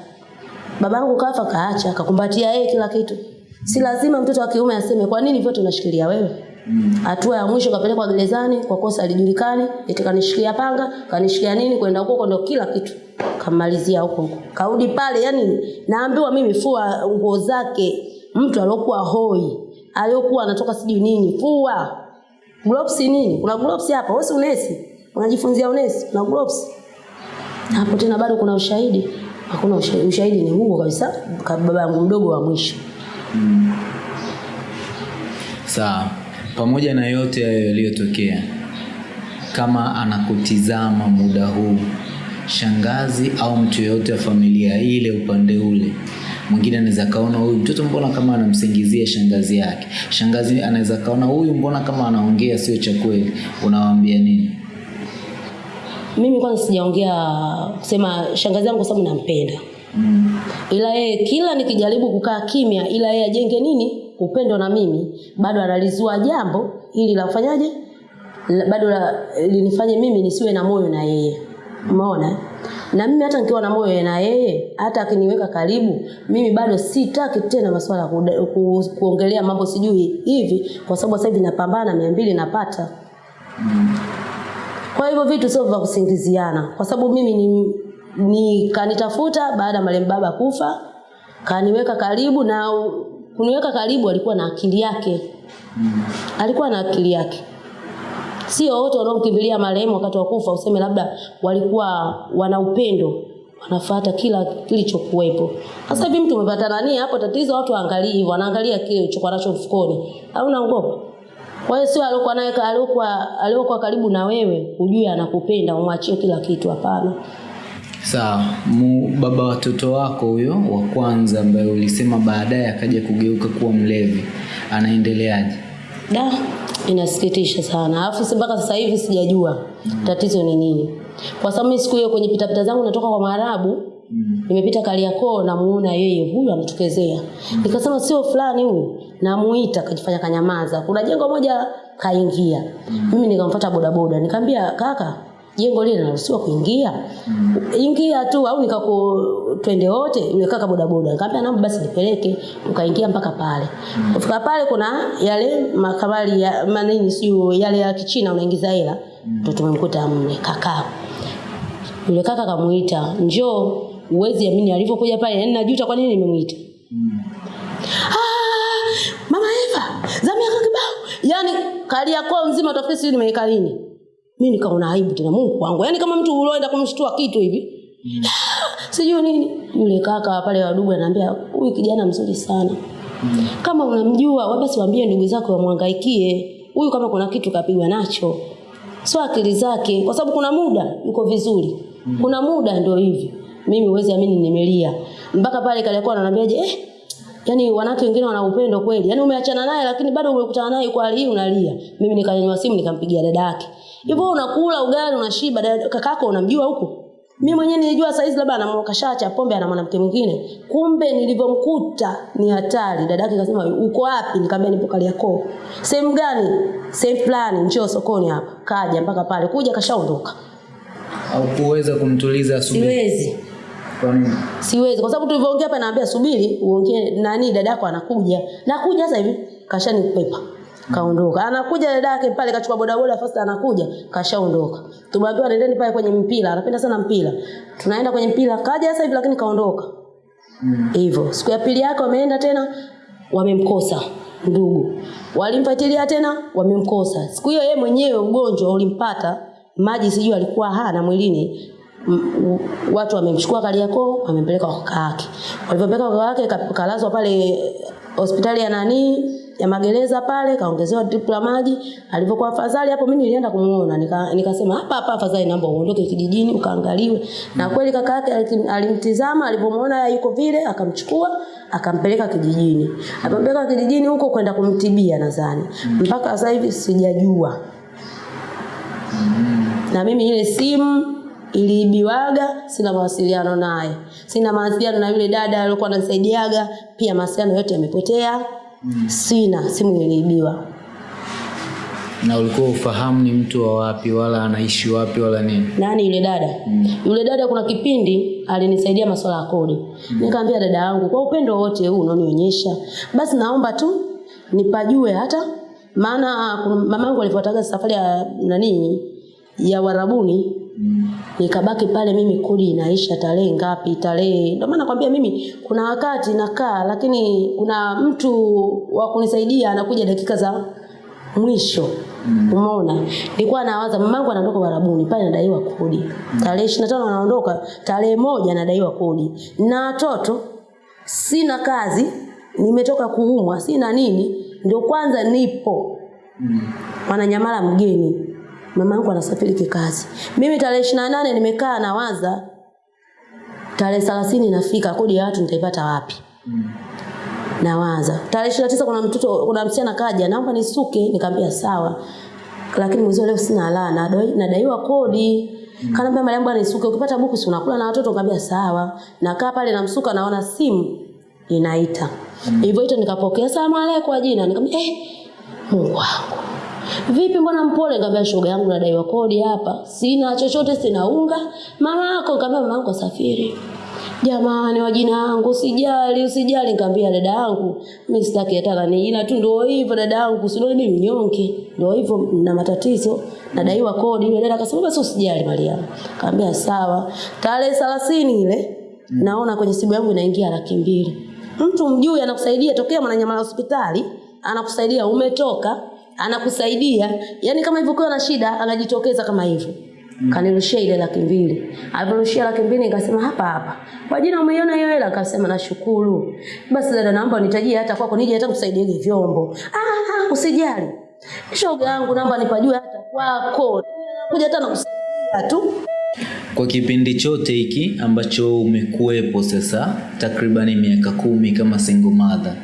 A: babangu kafa kaacha akakumbatia yeye kila kitu si lazima mtoto wa kiume aseme kwa nini vyote unashikilia wewe hatua ya mwisho kapelekwa gerezani kwa kosa alijulikani eti kanishikia panga kanishikia nini kwenda huko huko ndo kila kitu kamalizia huko. Kaudi pale yani naambiwa mimi fua nguo zake mtu aliokuwa hoi aliokuwa anatoka sijui nini fua. Gloves nini? Kuna gloves hapa wewe unesi? Unajifunzia unesi? Kuna gloves? Hapo tena bado kuna ushahidi. Hakuna ushahidi, ushahidi ni huo kabisa ka- baba yangu mdogo wa mwisho.
B: Sawa, pamoja na yote hayo yaliyotokea, kama anakutizama muda huu, shangazi au mtu yeyote wa familia ile upande ule. Mwingine anaweza kaona huyu mtoto mbona kama anamsingizia shangazi yake. Shangazi anaweza kaona huyu mbona kama anaongea sio cha kweli. Unawaambia nini?
A: Mimi kwanza sijaongea kusema shangazi yangu kwa sababu nampenda. Mm. ila yeye kila nikijaribu kukaa kimya ila yeye ajenge nini? Upendo na mimi. Bado analizua jambo ili la kufanyaje? Bado linifanye mimi nisiwe na moyo na yeye umeona? Na mimi hata nikiwa na moyo na yeye hata akiniweka karibu mimi bado sitaki tena masuala ya ku, kuongelea mambo sijui hivi kwa sababu sasa hivi napambana mia mbili napata. Kwa hivyo vitu sio vya kusingiziana, kwa sababu mimi ni, ni kanitafuta baada ya marehemu baba kufa, kaniweka karibu na kuniweka karibu, alikuwa na akili yake, alikuwa na akili yake. Sio wote wanaomkimbilia marehemu wakati wa kufa useme labda walikuwa wana upendo wanafuata kila kilichokuwepo. Sasa hivi mtu umepata nani hapo, tatizo watu waangalie hivyo, wanaangalia kile ulichokuwa nacho mfukoni, au ngopo. Kwa hiyo sio aliokuwa naye aliokuwa aliokuwa karibu na wewe ujue anakupenda umwachie kila kitu, hapana.
B: sawa mu, baba watoto wako huyo wa kwanza ambaye ulisema baadaye akaja kugeuka kuwa mlevi anaendeleaje
A: Da, inasikitisha sana. Alafu mpaka sasa hivi sijajua mm. tatizo ni nini. Kwa sababu mimi siku hiyo kwenye pitapita zangu natoka kwa Maarabu, nimepita Kariakoo namuona yeye huyu anatokezea mm. nikasema sio fulani huyu namuita kajifanya kanyamaza kuna jengo moja kaingia mimi nikamfuata bodaboda nikamwambia kaka jengo lile linaruhusiwa kuingia. Ingia tu au nikaku twende wote yule kaka bodaboda nikamwambia naomba basi nipeleke. Ukaingia mpaka pale. Kufika pale kuna yale makabali ya manini sio yale ya kichina unaingiza hela. Ndio tumemkuta mme kaka. Yule kaka kamuita njoo uwezi amini alivyokuja pale yani najuta kwa nini nimemuita. Ah, mama Eva zamia kaka kibao. Yani yako mzima utafikiri sijui nimeweka lini mimi nikaona aibu tena Mungu wangu yaani kama mtu uloenda kumshtua kitu hivi mm. sijui nini yule kaka pale wadugu anaambia huyu kijana mzuri sana mm. kama unamjua basi waambie ndugu zako wamhangaikie huyu kama kuna kitu kapigwa nacho sio akili zake kwa sababu kuna muda yuko vizuri mm. kuna muda ndio hivi mimi huwezi amini nimelia mpaka pale kalikuwa ananiambiaje eh Yaani wanawake wengine wana upendo kweli. Yaani umeachana naye lakini bado umekutana naye kwa hali hii unalia. Mimi nikanyanyua simu nikampigia dada yake. Hivyo unakula ugali unashiba kakako unamjua huku mi mwenyewe nilijua saizi labda anamokashacha pombe ana mwanamke mwingine. Kumbe nilivyomkuta ni hatari. dadake kasema akasema uko wapi? Nikamwambia nipo kaliakoo Sehemu gani? Sehemu fulani njoo sokoni hapa. Kaja mpaka pale. Kuja kashaondoka.
B: au kuweza kumtuliza asubuhi
A: Siwezi.
B: kwa nini
A: Siwezi kwa sababu tulivyoongea hapa naambia subiri uongee nani dadako anakuja. Nakuja sasa hivi kashanikwepa. Kaondoka. Anakuja dadake pale kachukua bodaboda first anakuja kashaondoka. Tumeambiwa nendeni pale kwenye mpira. Anapenda sana mpira. Tunaenda kwenye mpira. Kaja sasa hivi lakini kaondoka. Hivyo. Mm. Siku ya pili yake wameenda tena wamemkosa ndugu. Walimfuatilia tena wamemkosa. Siku hiyo yeye mwenyewe ugonjwa ulimpata maji sijui alikuwa hana mwilini watu wamemchukua Kariakoo wamempeleka kwa kaka yake. Walipopeleka kwa kaka yake kalazwa pale hospitali ya nani ya magereza pale kaongezewa drip la maji. Alivyokuwa afadhali hapo mimi nilienda kumuona nika, nikasema hapa hapa afadhali naomba uondoke kijijini ukaangaliwe. Na kweli kaka yake alimtizama alipomuona yuko vile akamchukua akampeleka kijijini. Akampeleka kijijini huko kwenda kumtibia nadhani. Mm. Mpaka sasa hivi sijajua na mimi ile simu iliibiwaga, sina mawasiliano naye, sina mawasiliano na yule dada aliyokuwa ananisaidiaga, pia mawasiliano yote yamepotea. Sina, simu niliibiwa.
B: na ulikuwa ufahamu ni mtu wa wapi wala anaishi wapi wala nini
A: Nani yule dada? Mm. Yule dada kuna kipindi alinisaidia masuala ya kodi. Mm. Nikamwambia dada yangu, kwa upendo wote huu unaonionyesha, basi naomba tu nipajue hata maana mama yangu alifuataga safari ya nani ya Warabuni nikabaki pale mimi kodi inaisha tarehe ngapi tarehe. Ndio maana nakwambia mimi kuna wakati nakaa lakini kuna mtu wa kunisaidia anakuja dakika za mwisho. Umeona? Nilikuwa nawaza mamangu anaondoka Warabuni pale nadaiwa kodi tarehe 25 anaondoka tarehe moja nadaiwa kodi na watoto sina kazi nimetoka kuumwa sina nini ndio kwanza nipo. Mwananyamala mgeni. Mama yangu anasafiri kikazi. Mimi tarehe 28 nimekaa nawaza tarehe 30 nafika kodi ya watu nitaipata wapi? Mm. Nawaza. Tarehe 29 kuna mtoto kuna msichana kaja naomba nisuke nikamwambia sawa. Lakini mwezi leo sina la nadai, nadaiwa kodi. Mm. Kanaambia Mariam bwana nisuke ukipata buku si unakula na watoto nikamwambia sawa. Nakaa pale namsuka naona simu inaita. Hivyo ito nikapokea salamu alaykum kwa jina nikamwambia eh Mungu wangu. Vipi mbona mpole? Nikamwambia shoga yangu nadaiwa kodi hapa. Sina chochote sina unga. Mama yako nikamwambia mama yangu asafiri. Jamani wajina wangu usijali usijali nikamwambia dada yangu mimi sitaki hata nani jina tu ndio hivyo dada yangu sio mimi mnyonge. Ndio hivyo na matatizo nadaiwa kodi. Yule dada akasema basi usijali mali yangu Nikamwambia sawa. Tarehe 30 ile naona kwenye simu yangu inaingia laki mbili. Mtu mjui anakusaidia tokea Mwananyamala hospitali, anakusaidia umetoka, anakusaidia. yani kama hivyo ukiwa na shida anajitokeza kama hivyo. Mm. Kanirushia ile laki mbili. Aliporushia laki mbili nikasema hapa hapa. Kwa jina umeiona hiyo hela? Akasema nashukuru. Basi dada naomba unitajie hata kwako nije hata kukusaidia hivi vyombo. Ah, usijali. Shoga yangu naomba nipajue hata kwako. Kuja hata nakusaidia tu.
B: Kwa kipindi chote hiki ambacho umekuwepo sasa takribani miaka kumi kama single mother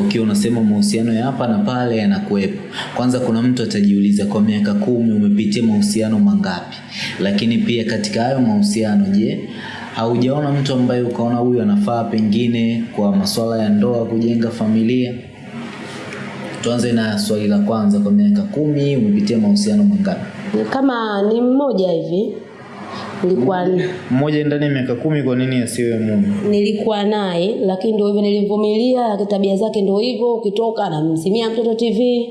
B: ukiwa unasema mahusiano ya hapa na pale yanakuwepo. Kwanza kuna mtu atajiuliza kwa miaka kumi umepitia mahusiano mangapi? Lakini pia katika hayo mahusiano je haujaona mtu ambaye ukaona huyu anafaa pengine kwa masuala ya ndoa kujenga familia? Tuanze na swali la kwanza kwa miaka kumi umepitia mahusiano mangapi?
A: Kama ni mmoja hivi nilikuwa
B: mmoja ndani ya miaka kumi kwa nini asiwe mume
A: nilikuwa naye lakini ndio hivyo nilimvumilia tabia zake ndio hivyo. Ukitoka anamsimia mtoto tv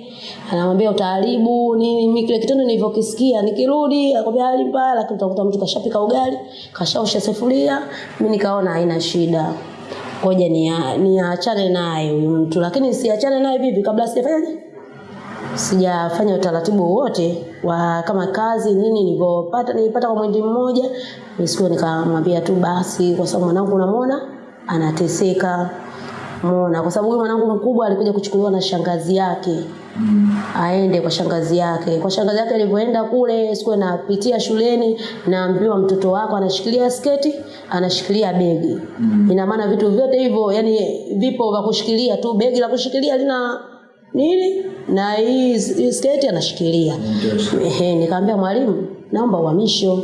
A: anamwambia utaharibu nini mimi kile kitendo nilivyokisikia nikirudi akwambia hali mbaya lakini utakuta mtu kashapika ugali kashaosha sufuria. Mimi nikaona haina shida. Ngoja ni niachane naye huyu mtu lakini siachane naye vipi kabla sijafanyaje sijafanya utaratibu wote wa kama kazi nini nilipopata nilipata kwa mwezi mmoja siku nikamwambia tu basi kwa sababu mwanangu unamwona anateseka muona. Kwa sababu huyu mwanangu mkubwa alikuja kuchukuliwa na shangazi yake aende kwa shangazi yake. Kwa shangazi yake alivyoenda kule siku napitia shuleni naambiwa mtoto wako anashikilia sketi anashikilia begi. Mm. ina maana vitu vyote hivyo yani vipo vya kushikilia tu begi la kushikilia lina nini? Na hii sketi anashikilia. Ehe nikamwambia mwalimu naomba uhamisho.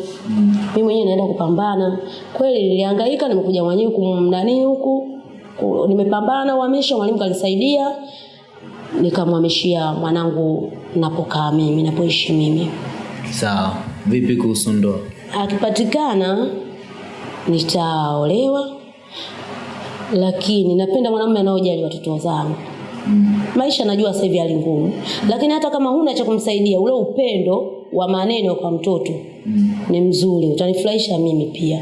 A: Mimi mwenyewe naenda kupambana. Kweli nilihangaika nimekuja mwenyewe kumnani huku nimepambana uhamisho mwalimu kanisaidia. Nikamhamishia mwanangu napokaa mimi napoishi mimi.
B: Sawa. Vipi kuhusu ndoa?
A: Akipatikana nitaolewa lakini napenda mwanamume anaojali watoto zangu maisha najua sasa hivi hali ngumu. Lakini hata kama huna cha kumsaidia ule upendo wa maneno kwa mtoto ni mzuri. Utanifurahisha mimi pia.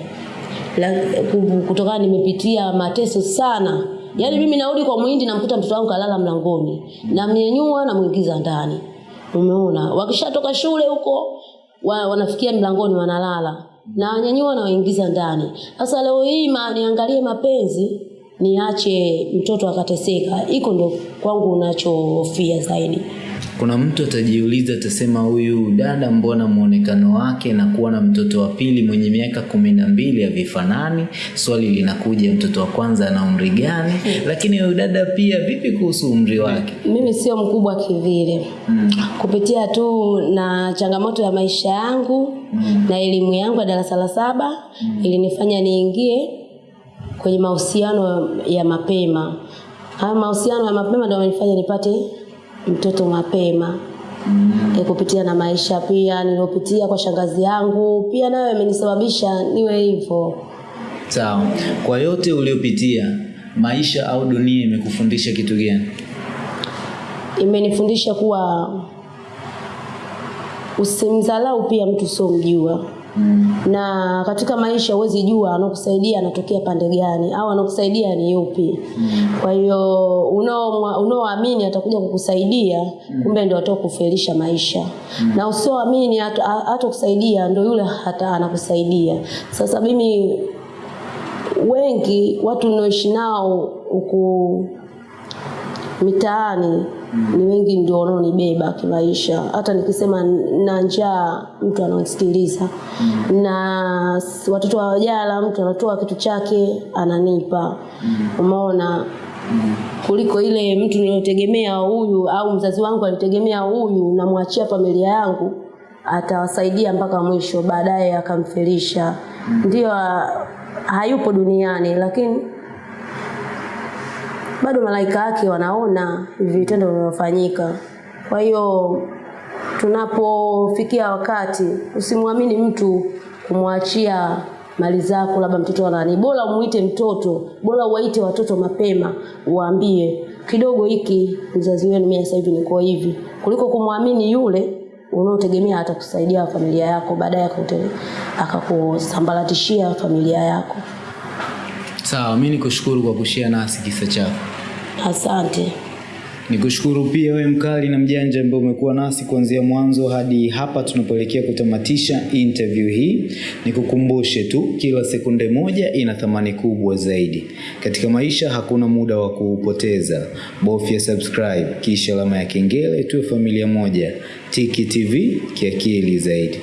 A: Kutokana nimepitia mateso sana. Yaani mimi narudi kwa Muhindi namkuta mtoto wangu kalala mlangoni. Namnyenyua namwingiza ndani. Umeona? Wakishatoka shule huko wa, wanafikia mlangoni wanalala. Na wanyanyua na waingiza ndani. Sasa leo hii ma, niangalie mapenzi niache mtoto akateseka. Iko ndo kwangu unachohofia zaidi.
B: Kuna mtu atajiuliza atasema huyu dada mbona mwonekano wake na kuwa na mtoto wa pili mwenye miaka kumi na mbili havifanani? Swali linakuja mtoto wa kwanza ana umri gani? Lakini huyu dada pia vipi kuhusu umri wake?
A: Mimi sio mkubwa kivile. Mm. kupitia tu na changamoto ya maisha yangu mm. na elimu yangu ya darasa la saba mm. ilinifanya niingie kwenye mahusiano ya mapema. Haya mahusiano ya mapema ndio yamenifanya nipate mtoto mapema. Mm. e, kupitia na maisha pia niliyopitia kwa shangazi yangu pia nayo imenisababisha niwe hivyo.
B: Sawa. Kwa yote uliopitia maisha au dunia imekufundisha kitu gani?
A: Imenifundisha kuwa usimdhalau pia mtu usiomjua na katika maisha huwezi jua anakusaidia anatokea pande gani au anakusaidia ni yupi mm. kwa hiyo unaoamini atakuja kukusaidia mm. kumbe ndio atao kufelisha maisha mm. na usioamini hatakusaidia hata kusaidia ndio yule hata anakusaidia sasa mimi wengi watu ninaoishi nao huku mitaani mm. ni wengi ndio wanaonibeba kimaisha hata nikisema na njaa mtu anaonisikiliza mm. na watoto wa wajala mtu anatoa kitu chake ananipa mm. umeona mm. kuliko ile mtu niliotegemea huyu au mzazi wangu alitegemea huyu namwachia familia yangu atawasaidia mpaka mwisho baadaye akamfelisha mm. ndio hayupo duniani lakini bado malaika wake wanaona vitendo vinavyofanyika. Kwa hiyo tunapofikia wakati, usimwamini mtu kumwachia mali zako, labda mtoto anani, bora umuite mtoto, bora uwaite watoto mapema, uwaambie kidogo hiki mzazi wenu, mimi sasa hivi niko hivi, kuliko kumwamini yule unaotegemea atakusaidia familia yako, baadaye akakusambaratishia familia yako.
B: sawa mimi nikushukuru kwa kushia nasi kisa chako
A: Asante.
B: Nikushukuru pia wewe mkali na mjanja ambaye umekuwa nasi kuanzia mwanzo hadi hapa tunapoelekea kutamatisha interview hii. Nikukumbushe tu, kila sekunde moja ina thamani kubwa zaidi. Katika maisha hakuna muda wa kuupoteza. Bofya subscribe kisha alama ya kengele, tuwe familia moja. Tiki TV kiakili zaidi.